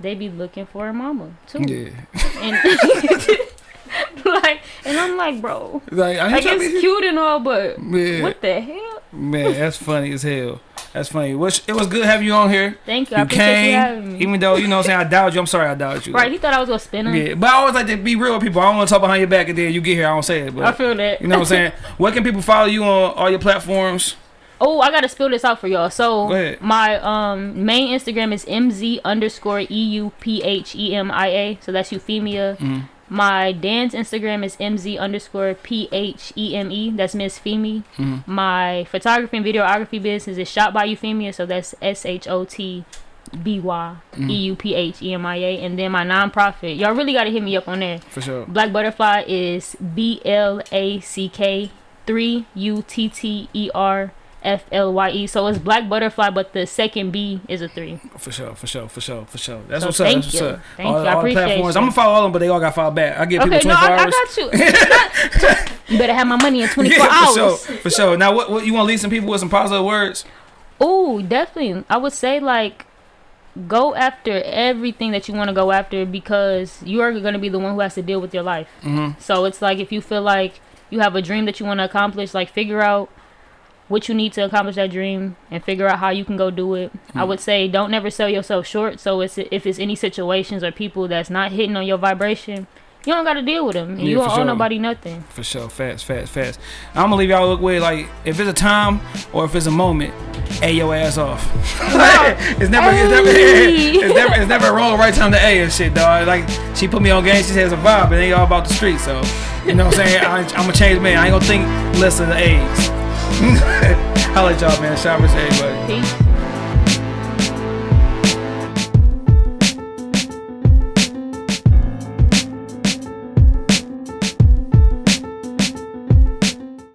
they be looking for a mama too. Yeah, And like, and I'm like, bro, like I like to it's be- cute and all, but Yeah, what the hell? man, that's funny as hell. That's funny. Which it was good having you on here. Thank you. I You appreciate you came, having me. even though you know what I'm saying I doubted you. I'm sorry I doubted you. right? He thought I was gonna spin him. Yeah, but I always like to be real with people. I don't want to talk behind your back and then you get here, I don't say it. But I feel that. you know what I'm saying? Where can people follow you on all your platforms? Oh, I gotta spill this out for y'all. So my um main Instagram is mz underscore e u p h e m i a. So that's Euphemia. Mhm. My dance Instagram is mz underscore p h e m e. That's Miss Femi. Mhm. My photography and videography business is shot by Euphemia. So that's s h o t b y e u p h e m i a. And then my nonprofit, y'all really gotta hit me up on there. For sure. Black Butterfly is B L A C K three U T T E R F L Y E. So it's Black Butterfly, but the second B is a three. For sure, for sure, for sure, for sure. That's So what's up. thank That's what's you. up. Thank all, you. I all appreciate platforms. you. I'm gonna follow all them, but they all got filed back. I give people Okay, no, 24 I, I hours. got you. you better have my money in 24 yeah, hours. for sure, for sure. Now, what, what you want to leave some people with some positive words? Oh, definitely. I would say like go after everything that you want to go after because you are going to be the one who has to deal with your life. Mm-hmm. So it's like if you feel like you have a dream that you want to accomplish, like figure out what you need to accomplish that dream and figure out how you can go do it. I hmm. would say don't never sell yourself short. So it's if it's any situations or people that's not hitting on your vibration, you don't got to deal with them. And Yeah, you don't owe sure. nobody nothing. For sure, fast, fast, fast. I'm gonna leave y'all look with like if it's a time or if it's a moment, a your ass off. it's never, it's never, it's never, it's never wrong right time to a and shit, dog. Like she put me on game, she has a vibe, and it ain't all about the street. So you know what I'm saying? I, I'm a changed man. I ain't gonna think less of the A's. Holla at y'all, man. Shout out to everybody. Peace.